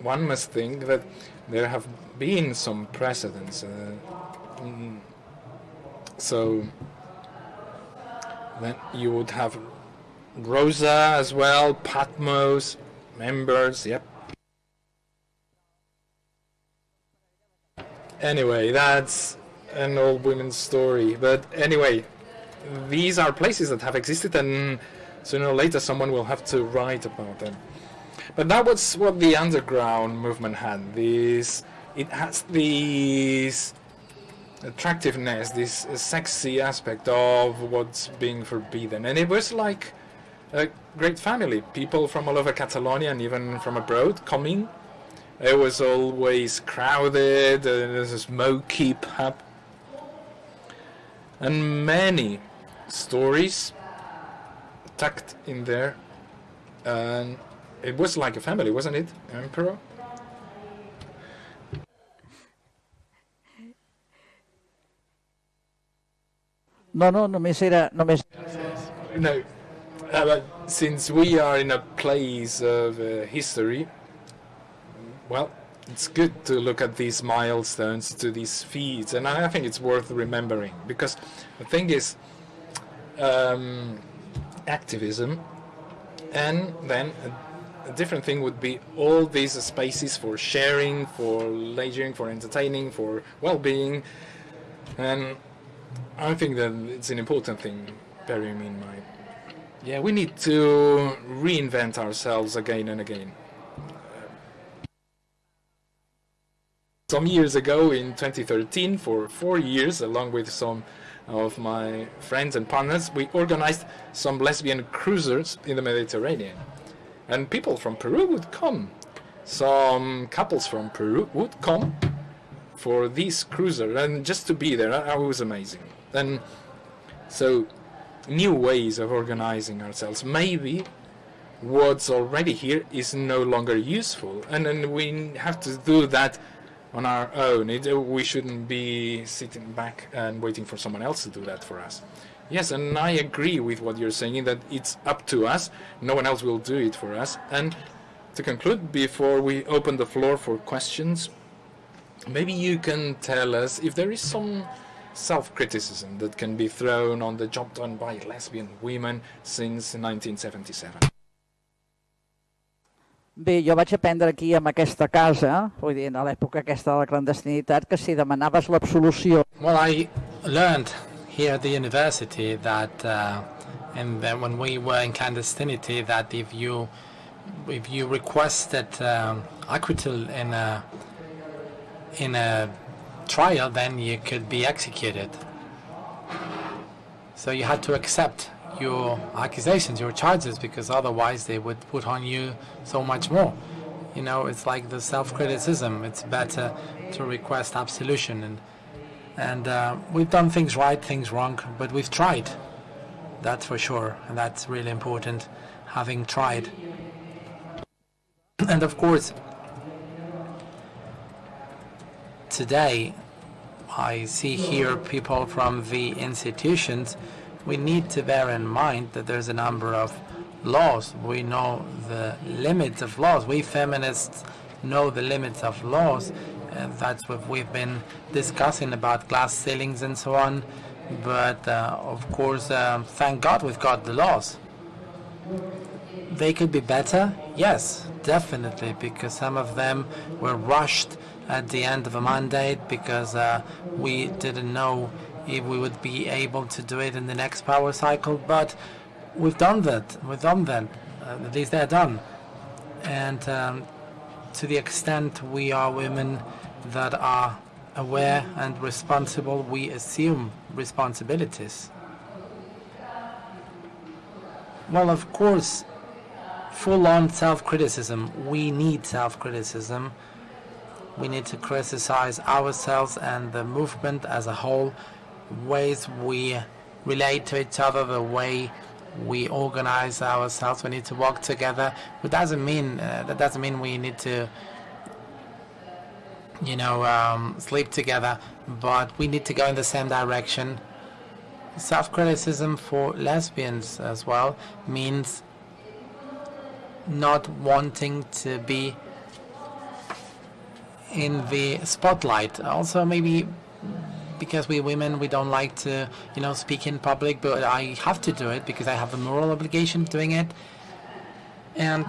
one must think that there have been some precedents. Uh, mm, so then you would have Rosa as well, Patmos, members, yep. Anyway, that's an old women's story. But anyway, these are places that have existed and sooner or later someone will have to write about them. But that was what the underground movement had. This, it has this attractiveness, this sexy aspect of what's being forbidden. And it was like a great family, people from all over Catalonia and even from abroad coming. It was always crowded, uh, there's a smoky pub. And many stories tucked in there. And it was like a family, wasn't it, Amparo? No, no, només era... Només... No, uh, but since we are in a place of uh, history, well, it's good to look at these milestones, to these feats, and I think it's worth remembering because the thing is, um, activism, and then a, different thing would be all these spaces for sharing, for leisure, for entertaining, for well-being, and I think that it's an important thing, bearing in mind. Yeah, we need to reinvent ourselves again and again. Some years ago, in 2013, for four years, along with some of my friends and partners, we organized some lesbian cruisers in the Mediterranean. And people from Peru would come. Some couples from Peru would come for this cruiser and just to be there, it was amazing. And so new ways of organizing ourselves. Maybe what's already here is no longer useful, and then we have to do that on our own. It, we shouldn't be sitting back and waiting for someone else to do that for us. Yes, and I agree with what you're saying, that it's up to us. No one else will do it for us. And to conclude, before we open the floor for questions, maybe you can tell us if there is some self-criticism that can be thrown on the job done by lesbian women since 1977. Bé, jo vaig aprendre aquí, en aquesta casa, vull dir, a l'època aquesta de la clandestinitat, que si demanaves l'absolució... Well, I learned here at the university that, uh, and then when we were in clandestinity, that if you if you requested um, acquittal in a in a trial, then you could be executed. So you had to accept your accusations, your charges, because otherwise they would put on you so much more. You know, it's like the self-criticism. It's better to request absolution, and and uh, we've done things right, things wrong, but we've tried. That's for sure, and that's really important, having tried. And of course, today I see here people from the institutions. We need to bear in mind that there's a number of laws. We know the limits of laws. We feminists know the limits of laws. That's what we've been discussing about glass ceilings and so on. But uh, of course, um, thank God we've got the laws. They could be better, yes, definitely, because some of them were rushed at the end of a mandate because uh, we didn't know if we would be able to do it in the next power cycle. But we've done that. We've done that. Uh, at least they're done. And um, to the extent we are women that are aware and responsible, we assume responsibilities. Well, of course, full-on self-criticism. We need self-criticism. We need to criticize ourselves and the movement as a whole, ways we relate to each other, the way we organize ourselves. We need to work together. But doesn't mean uh, that doesn't mean we need to, you know, um, sleep together. But we need to go in the same direction. Self-criticism for lesbians as well means not wanting to be in the spotlight. Also, maybe because we women, we don't like to, you know, speak in public, but I have to do it because I have a moral obligation doing it. And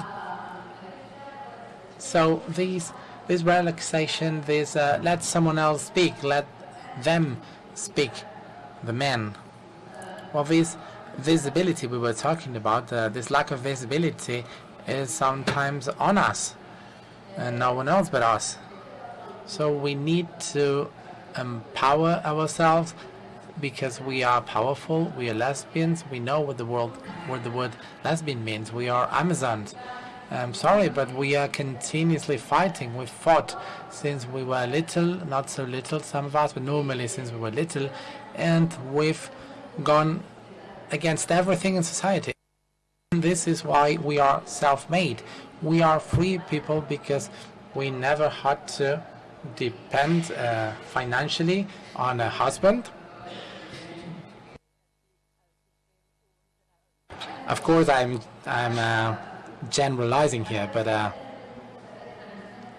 so these, this relaxation, this uh, let someone else speak, let them speak, the men. Well, this visibility we were talking about, uh, this lack of visibility, is sometimes on us, and no one else but us. So we need to empower ourselves because we are powerful, we are lesbians, we know what the world what the word lesbian means. We are Amazons. I'm sorry, but we are continuously fighting. We've fought since we were little, not so little, some of us, but normally since we were little, and we've gone against everything in society. And this is why we are self-made. We are free people because we never had to depend uh, financially on a husband. Of course, I'm I'm uh, generalizing here, but uh,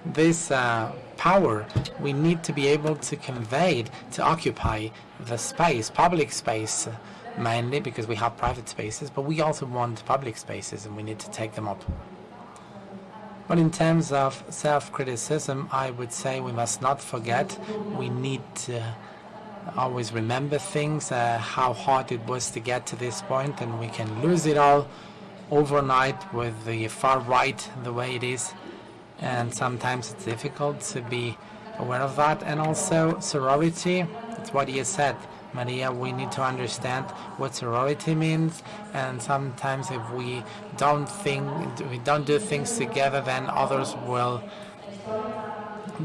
this uh, power we need to be able to convey it, to occupy the space, public space, mainly because we have private spaces, but we also want public spaces, and we need to take them up. But in terms of self-criticism, I would say we must not forget we need to always remember things, uh, how hard it was to get to this point, and we can lose it all overnight with the far right the way it is. And sometimes it's difficult to be aware of that. And also sorority, it's what you said. Maria, we need to understand what sorority means, and sometimes if we don't think, we don't do things together, then others will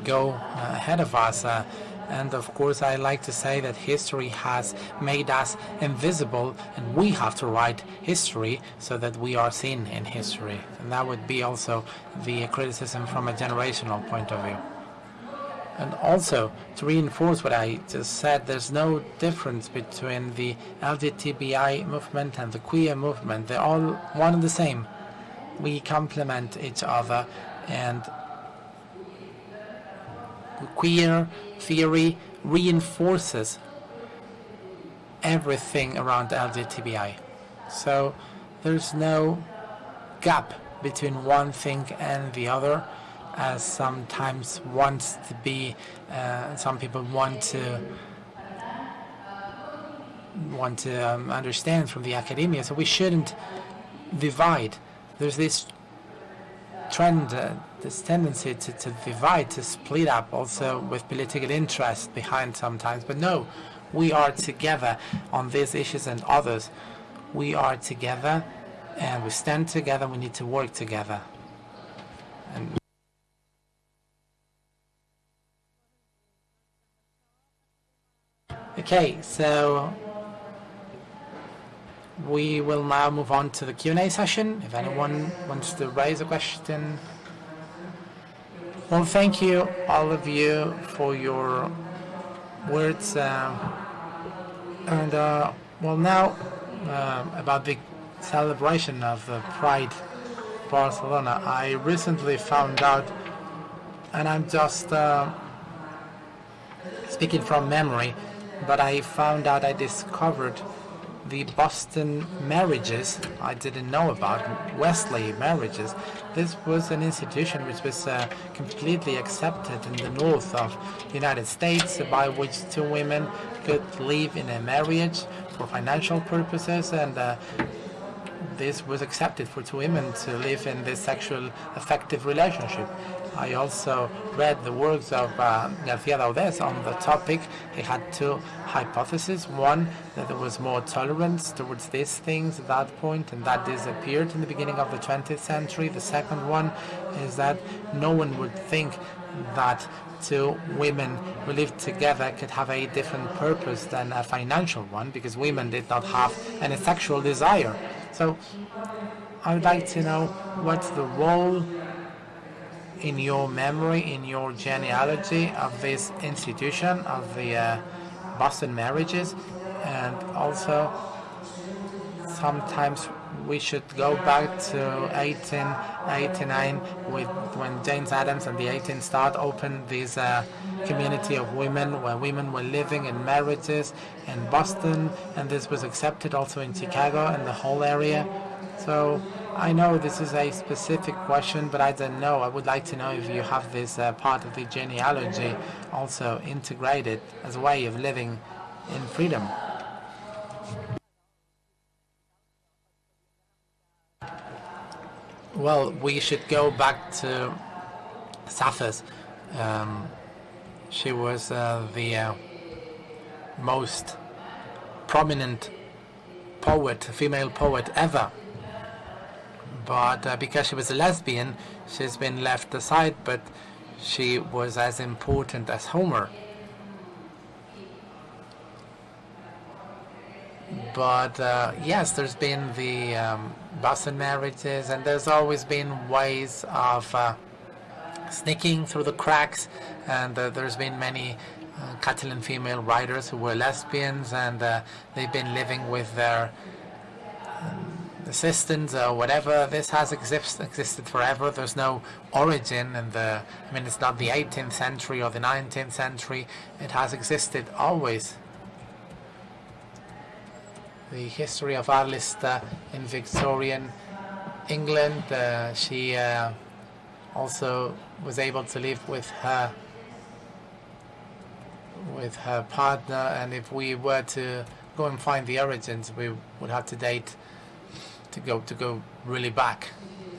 go ahead of us. Uh, and of course, I like to say that history has made us invisible, and we have to write history so that we are seen in history. And that would be also the criticism from a generational point of view. And also, to reinforce what I just said, there's no difference between the LGBTI movement and the queer movement. They're all one and the same. We complement each other, and queer theory reinforces everything around LGBTI. So there's no gap between one thing and the other as sometimes wants to be, uh, some people want to want to um, understand from the academia. So we shouldn't divide. There's this trend, uh, this tendency to, to divide, to split up, also with political interest behind sometimes. But no, we are together on these issues and others. We are together and we stand together. We need to work together. And okay, so we will now move on to the Q&A session. If anyone wants to raise a question. Well, thank you, all of you, for your words. Uh, and, uh, well, now, uh, about the celebration of uh, Pride Barcelona. I recently found out, and I'm just uh, speaking from memory, but I found out I discovered the Boston marriages I didn't know about, Wellesley marriages. This was an institution which was uh, completely accepted in the north of the United States by which two women could live in a marriage for financial purposes and uh, this was accepted for two women to live in this sexual affective relationship. I also read the works of uh, García Dauder on the topic. He had two hypotheses. One, that there was more tolerance towards these things at that point, and that disappeared in the beginning of the 20th century. The second one is that no one would think that two women who lived together could have a different purpose than a financial one, because women did not have any sexual desire. So I would like to know what's the role in your memory, in your genealogy of this institution, of the uh, Boston marriages, and also sometimes we should go back to 1889 with when Jane Addams and the 18 start opened this uh, community of women where women were living in marriages in Boston and this was accepted also in Chicago and the whole area. So I know this is a specific question but I don't know I would like to know if you have this uh, part of the genealogy also integrated as a way of living in freedom Well, we should go back to Sappho's. Um, she was uh, the uh, most prominent poet, female poet ever. But uh, because she was a lesbian, she's been left aside, but she was as important as Homer. But uh, yes, there's been the um, Boston marriages, and there's always been ways of uh, sneaking through the cracks. And uh, there's been many uh, Catalan female writers who were lesbians, and uh, they've been living with their um, assistants or whatever. This has exist existed forever. There's no origin in the. I mean, it's not the 18th century or the 19th century. It has existed always the history of Anne Lister in Victorian England. Uh, she uh, also was able to live with her with her partner, and if we were to go and find the origins, we would have to date to go to go really back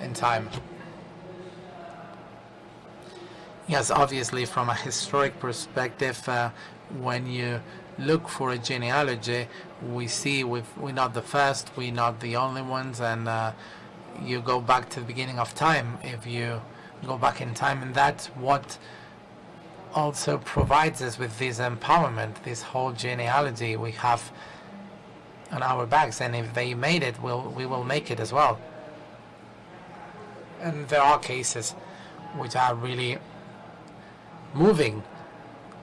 in time. Yes, obviously, from a historic perspective, uh, when you look for a genealogy, we see we we're not the first, we're not the only ones, and uh, you go back to the beginning of time if you go back in time, and that's what also provides us with this empowerment, this whole genealogy we have on our backs, and if they made it, we'll, we will make it as well. And there are cases which are really moving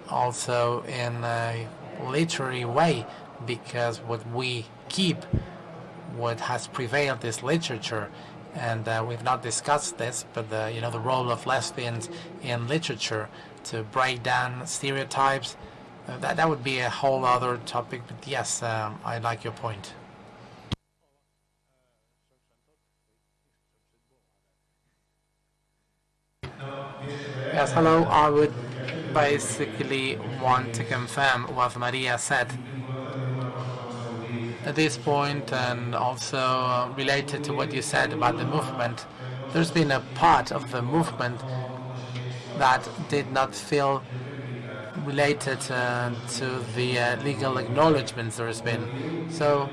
also in a literary way because what we keep what has prevailed is literature and uh, we've not discussed this but the you know the role of lesbians in literature to break down stereotypes uh, that that would be a whole other topic but yes um, I like your point. Yes hello. I would basically want to confirm what Maria said. At this point and also related to what you said about the movement there's been a part of the movement that did not feel related uh, to the uh, legal acknowledgements there has been. So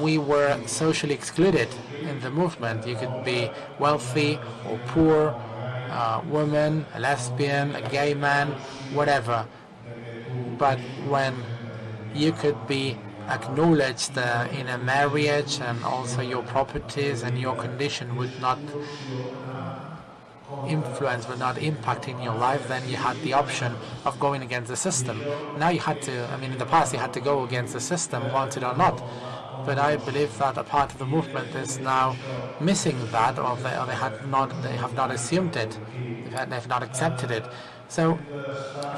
we were socially excluded in the movement. You could be wealthy or poor, a woman, a lesbian, a gay man, whatever. But when you could be acknowledged uh, in a marriage and also your properties and your condition would not influence, would not impacting your life, then you had the option of going against the system. Now you had to, I mean, in the past you had to go against the system, wanted or not. But I believe that a part of the movement is now missing that, or they, or they had not, they have not assumed it, they've not accepted it. So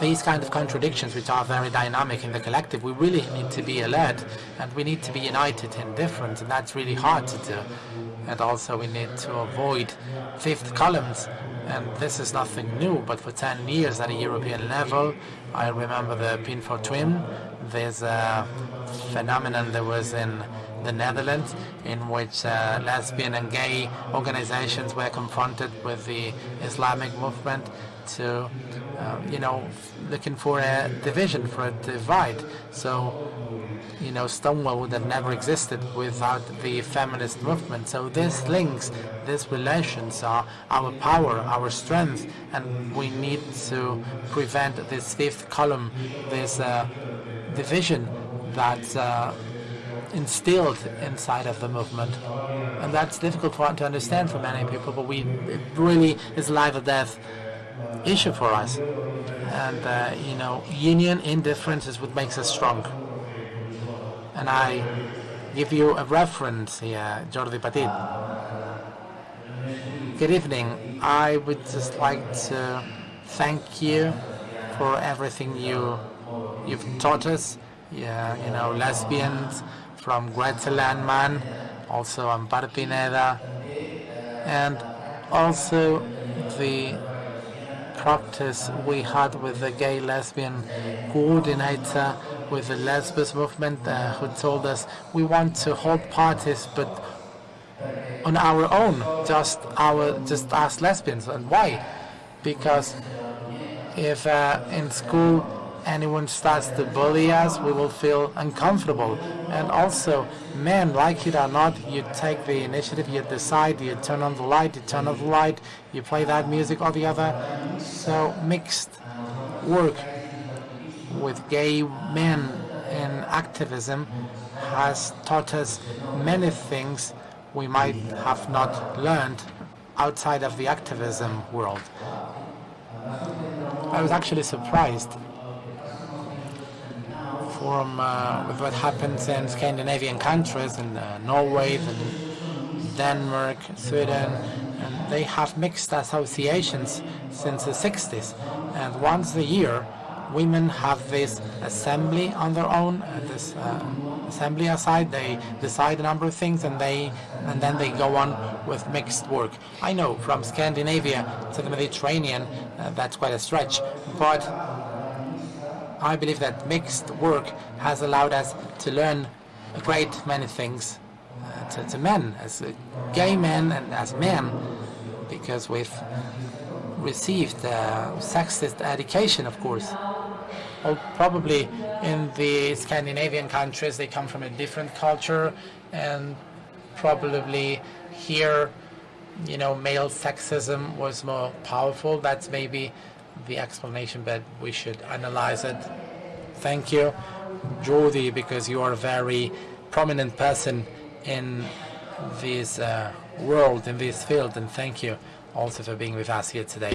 these kind of contradictions, which are very dynamic in the collective, we really need to be alert and we need to be united in difference, and that's really hard to do. And also we need to avoid fifth columns, and this is nothing new, but for 10 years at a European level, I remember the Pim Fortuyn, there's a phenomenon that was in the Netherlands in which uh, lesbian and gay organizations were confronted with the Islamic movement to, uh, you know, looking for a division, for a divide. So, you know, Stonewall would have never existed without the feminist movement. So these links, these relations are our power, our strength, and we need to prevent this fifth column, this uh, division that uh, instilled inside of the movement. And that's difficult for, to understand for many people, but we, it really is life or death issue for us. And, uh, you know, union in difference is what makes us strong. And I give you a reference here, Jordi Petit. Good evening. I would just like to thank you for everything you you've taught us. Yeah, you know, lesbians from Gretel Ammann, also Empar Pineda, and also the practice we had with the gay lesbian coordinator with the lesbos movement uh, who told us we want to hold parties but on our own just our just as lesbians and why because if uh, in school anyone starts to bully us, we will feel uncomfortable. And also, men, like it or not, you take the initiative, you decide, you turn on the light, you turn off the light, you play that music or the other. So mixed work with gay men in activism has taught us many things we might have not learned outside of the activism world. I was actually surprised from uh, with what happens in Scandinavian countries, in uh, Norway, and Denmark, Sweden, and they have mixed associations since the 60s. And once a year, women have this assembly on their own, uh, this uh, assembly aside. They decide a number of things, and they and then they go on with mixed work. I know from Scandinavia to the Mediterranean, uh, that's quite a stretch, but I believe that mixed work has allowed us to learn a great many things uh, to, to, men, as gay men and as men, because we've received uh, sexist education, of course. Probably in the Scandinavian countries, they come from a different culture, and probably here, you know, male sexism was more powerful. That's maybe the explanation, but we should analyze it. Thank you, Jordi, because you are a very prominent person in this uh, world, in this field, and thank you also for being with us here today.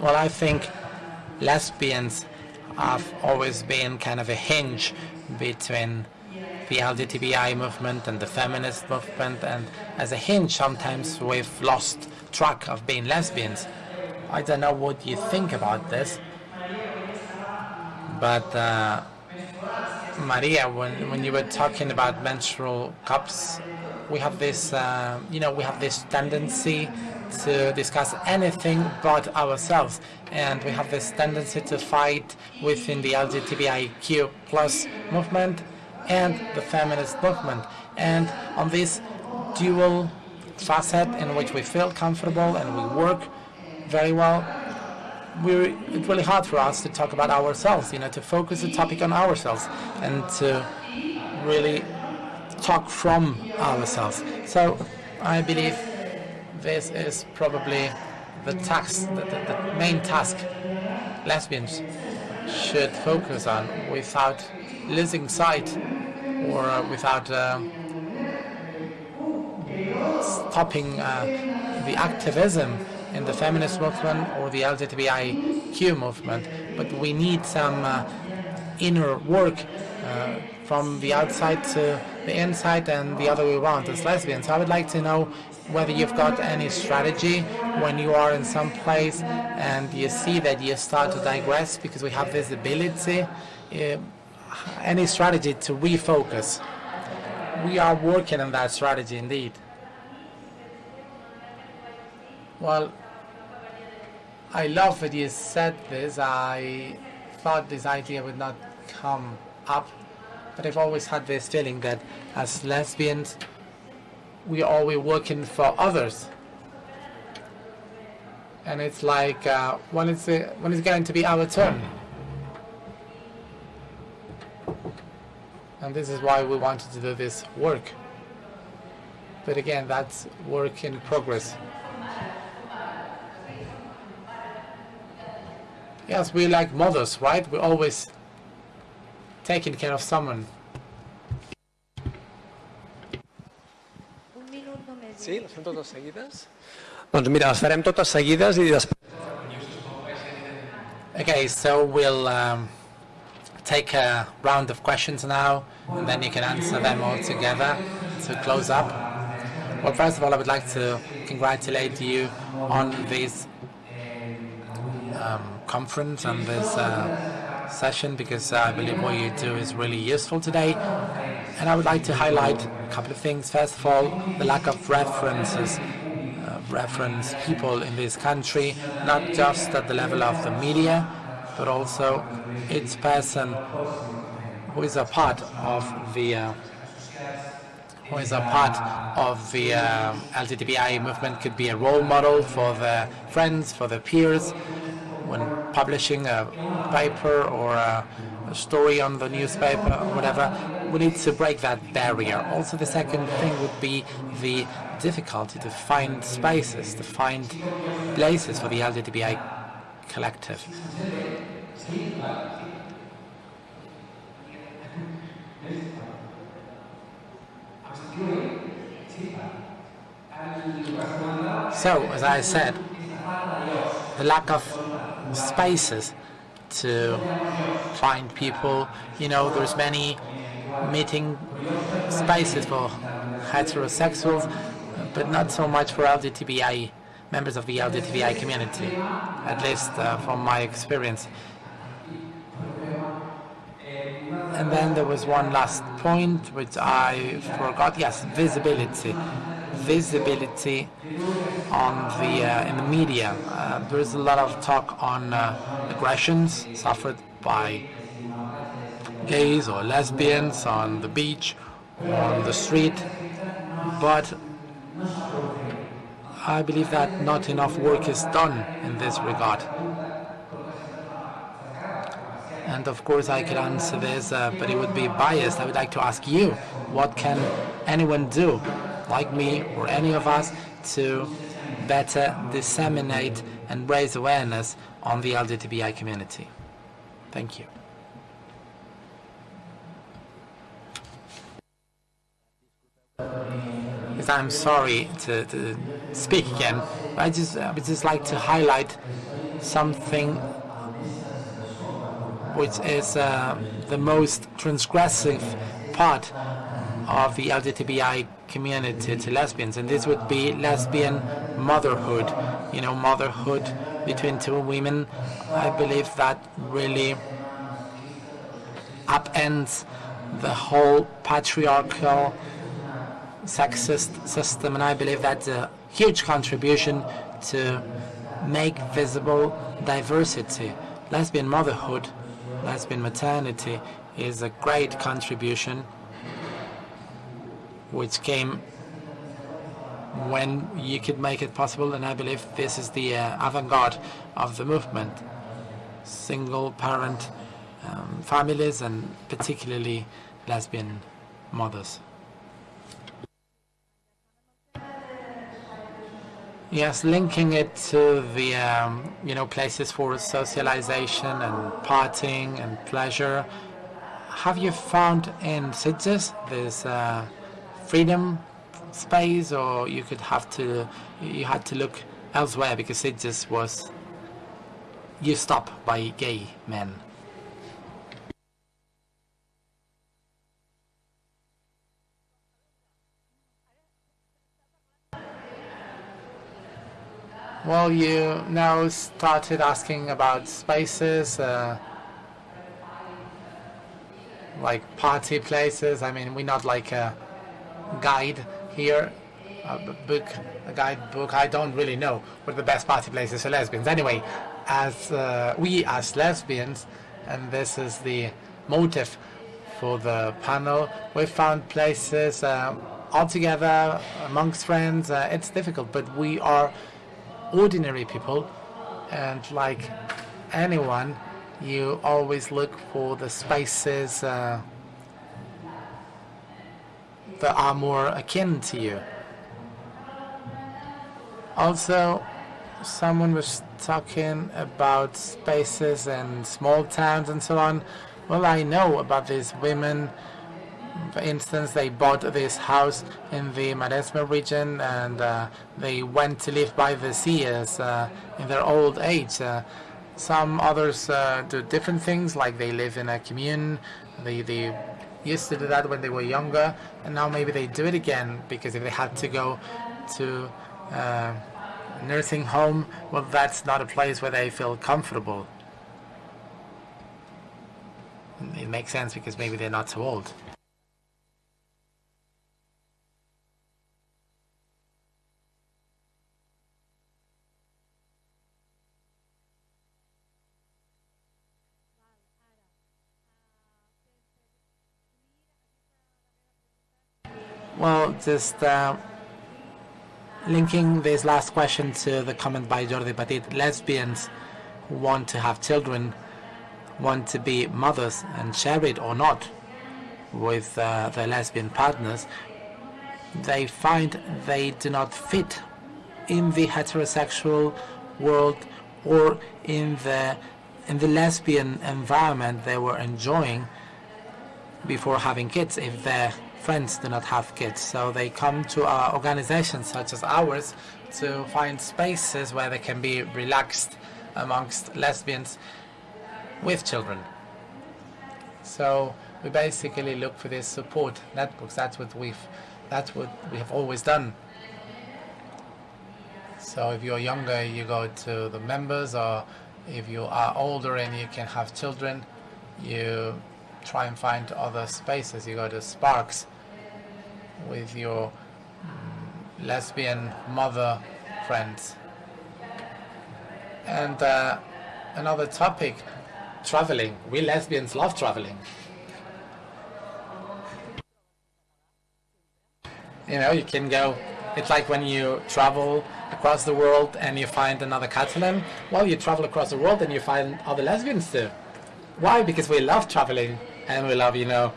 Well, I think lesbians have always been kind of a hinge between the LGBTI movement and the feminist movement, and as a hinge, sometimes we've lost track of being lesbians. I don't know what you think about this, but uh, Maria, when, when you were talking about menstrual cups we have this, uh, you know, we have this tendency to discuss anything but ourselves, and we have this tendency to fight within the LGBTIQ plus movement and the feminist movement, and on this dual facet in which we feel comfortable and we work very well, we're, it's really hard for us to talk about ourselves, you know, to focus the topic on ourselves and to really talk from ourselves. So I believe this is probably the task, the, the, the main task lesbians should focus on without losing sight or without uh, stopping uh, the activism in the feminist movement or the LGBTIQ movement, but we need some uh, inner work uh, from the outside to the inside and the other way around as lesbians. So I would like to know whether you've got any strategy when you are in some place and you see that you start to digress because we have visibility, uh, any strategy to refocus. We are working on that strategy indeed. Well, I love that you said this. I thought this idea would not come up, but I've always had this feeling that as lesbians, we are always working for others. And it's like, uh, when, it's, uh, when it's going to be our turn? And this is why we wanted to do this work. But again, that's work in progress. Yes, we like mothers, right? We're always taking care of someone. Sí, les fem totes seguides? Doncs mira, les farem totes seguides i després... Okay, so we'll um, take a round of questions now, and then you can answer them all together to close up. Well, first of all, I would like to congratulate you on this um, conference and this uh, session because I believe what you do is really useful today. And I would like to highlight a couple of things. First of all, the lack of references, uh, reference people in this country, not just at the level of the media, but also its person who is a part of the uh, who is a part of the uh, LGBTI movement could be a role model for their friends, for their peers, when publishing a paper or a, a story on the newspaper or whatever, we need to break that barrier. Also, the second thing would be the difficulty to find spaces, to find places for the LGBTI collective. So, as I said, the lack of spaces to find people, you know, there's many meeting spaces for heterosexuals, but not so much for LGBTI members of the LGBTI community, at least uh, from my experience. And then there was one last point which I forgot. Yes, visibility. Visibility on the uh, in the media. Uh, there is a lot of talk on uh, aggressions suffered by gays or lesbians on the beach or on the street, but I believe that not enough work is done in this regard. And of course, I could answer this, uh, but it would be biased. I would like to ask you, what can anyone do, like me or any of us, to better disseminate and raise awareness on the LGBTI community? Thank you. I'm sorry to, to speak again, but I just, I would just like to highlight something which is uh, the most transgressive part of the LGBTI community to lesbians, and this would be lesbian motherhood. You know, motherhood between two women. I believe that really upends the whole patriarchal sexist system, and I believe that's a huge contribution to make visible diversity. Lesbian motherhood, lesbian maternity is a great contribution which came when you could make it possible, and I believe this is the uh, avant-garde of the movement. Single parent um, families and particularly lesbian mothers. Yes, linking it to the um, you know places for socialization and partying and pleasure. Have you found in Sitges this uh, freedom space, or you could have to you had to look elsewhere because it just was used up by gay men? Well, you now started asking about spaces, uh, like party places. I mean, we're not like a guide here, a book, a guidebook. I don't really know what the best party places for lesbians. Anyway, as uh, we as lesbians, and this is the motive for the panel, we found places uh, amongst friends. Uh, it's difficult, but we are ordinary people and like anyone you always look for the spaces uh, that are more akin to you also someone was talking about spaces and small towns and so on well I know about these women for instance, they bought this house in the Maresme region and uh, they went to live by the sea as, uh, in their old age. Uh, some others uh, do different things, like they live in a commune. They, they used to do that when they were younger, and now maybe they do it again because if they had to go to uh, nursing home, well, that's not a place where they feel comfortable. It makes sense because maybe they're not so old. Well, just uh, linking this last question to the comment by Jordi Petit, lesbians want to have children want to be mothers and share it or not with uh, their lesbian partners, they find they do not fit in the heterosexual world or in the in the lesbian environment they were enjoying before having kids. If they're friends do not have kids, so they come to our organizations such as ours to find spaces where they can be relaxed amongst lesbians with children. So we basically look for this support networks. That's what we've, that's what we have always done. So if you're younger, you go to the members, or if you are older and you can have children, you try and find other spaces. You go to Sparks with your um, lesbian mother friends. And uh, another topic, traveling. We lesbians love traveling. You know, you can go, it's like when you travel across the world and you find another Catalan. Well, you travel across the world and you find other lesbians too. Why? Because we love traveling and we love, you know,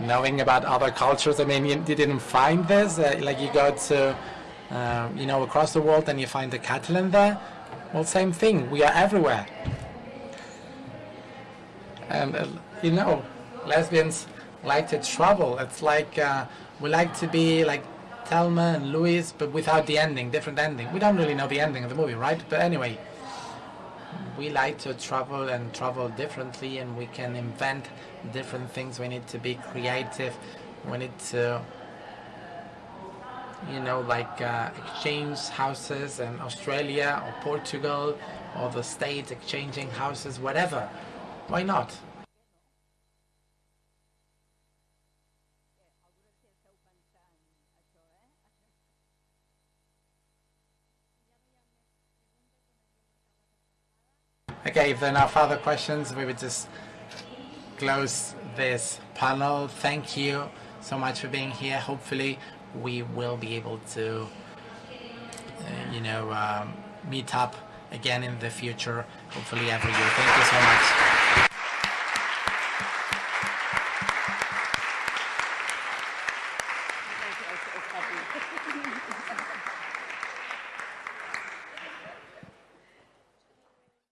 knowing about other cultures. I mean, you, you didn't find this. Uh, like you go to, uh, you know, across the world and you find the Catalan there. Well, same thing. We are everywhere. And, uh, you know, lesbians like to travel. It's like uh, we like to be like Thelma and Louise, but without the ending, different ending. We don't really know the ending of the movie, right? But anyway, we like to travel and travel differently and we can invent different things. We need to be creative. We need to, you know, like uh, exchange houses in Australia or Portugal or the states exchanging houses, whatever. Why not? Okay, if there are no further questions, we would just close this panel. Thank you so much for being here. Hopefully, we will be able to, uh, you know, um, meet up again in the future. Hopefully, every year. Thank you so much.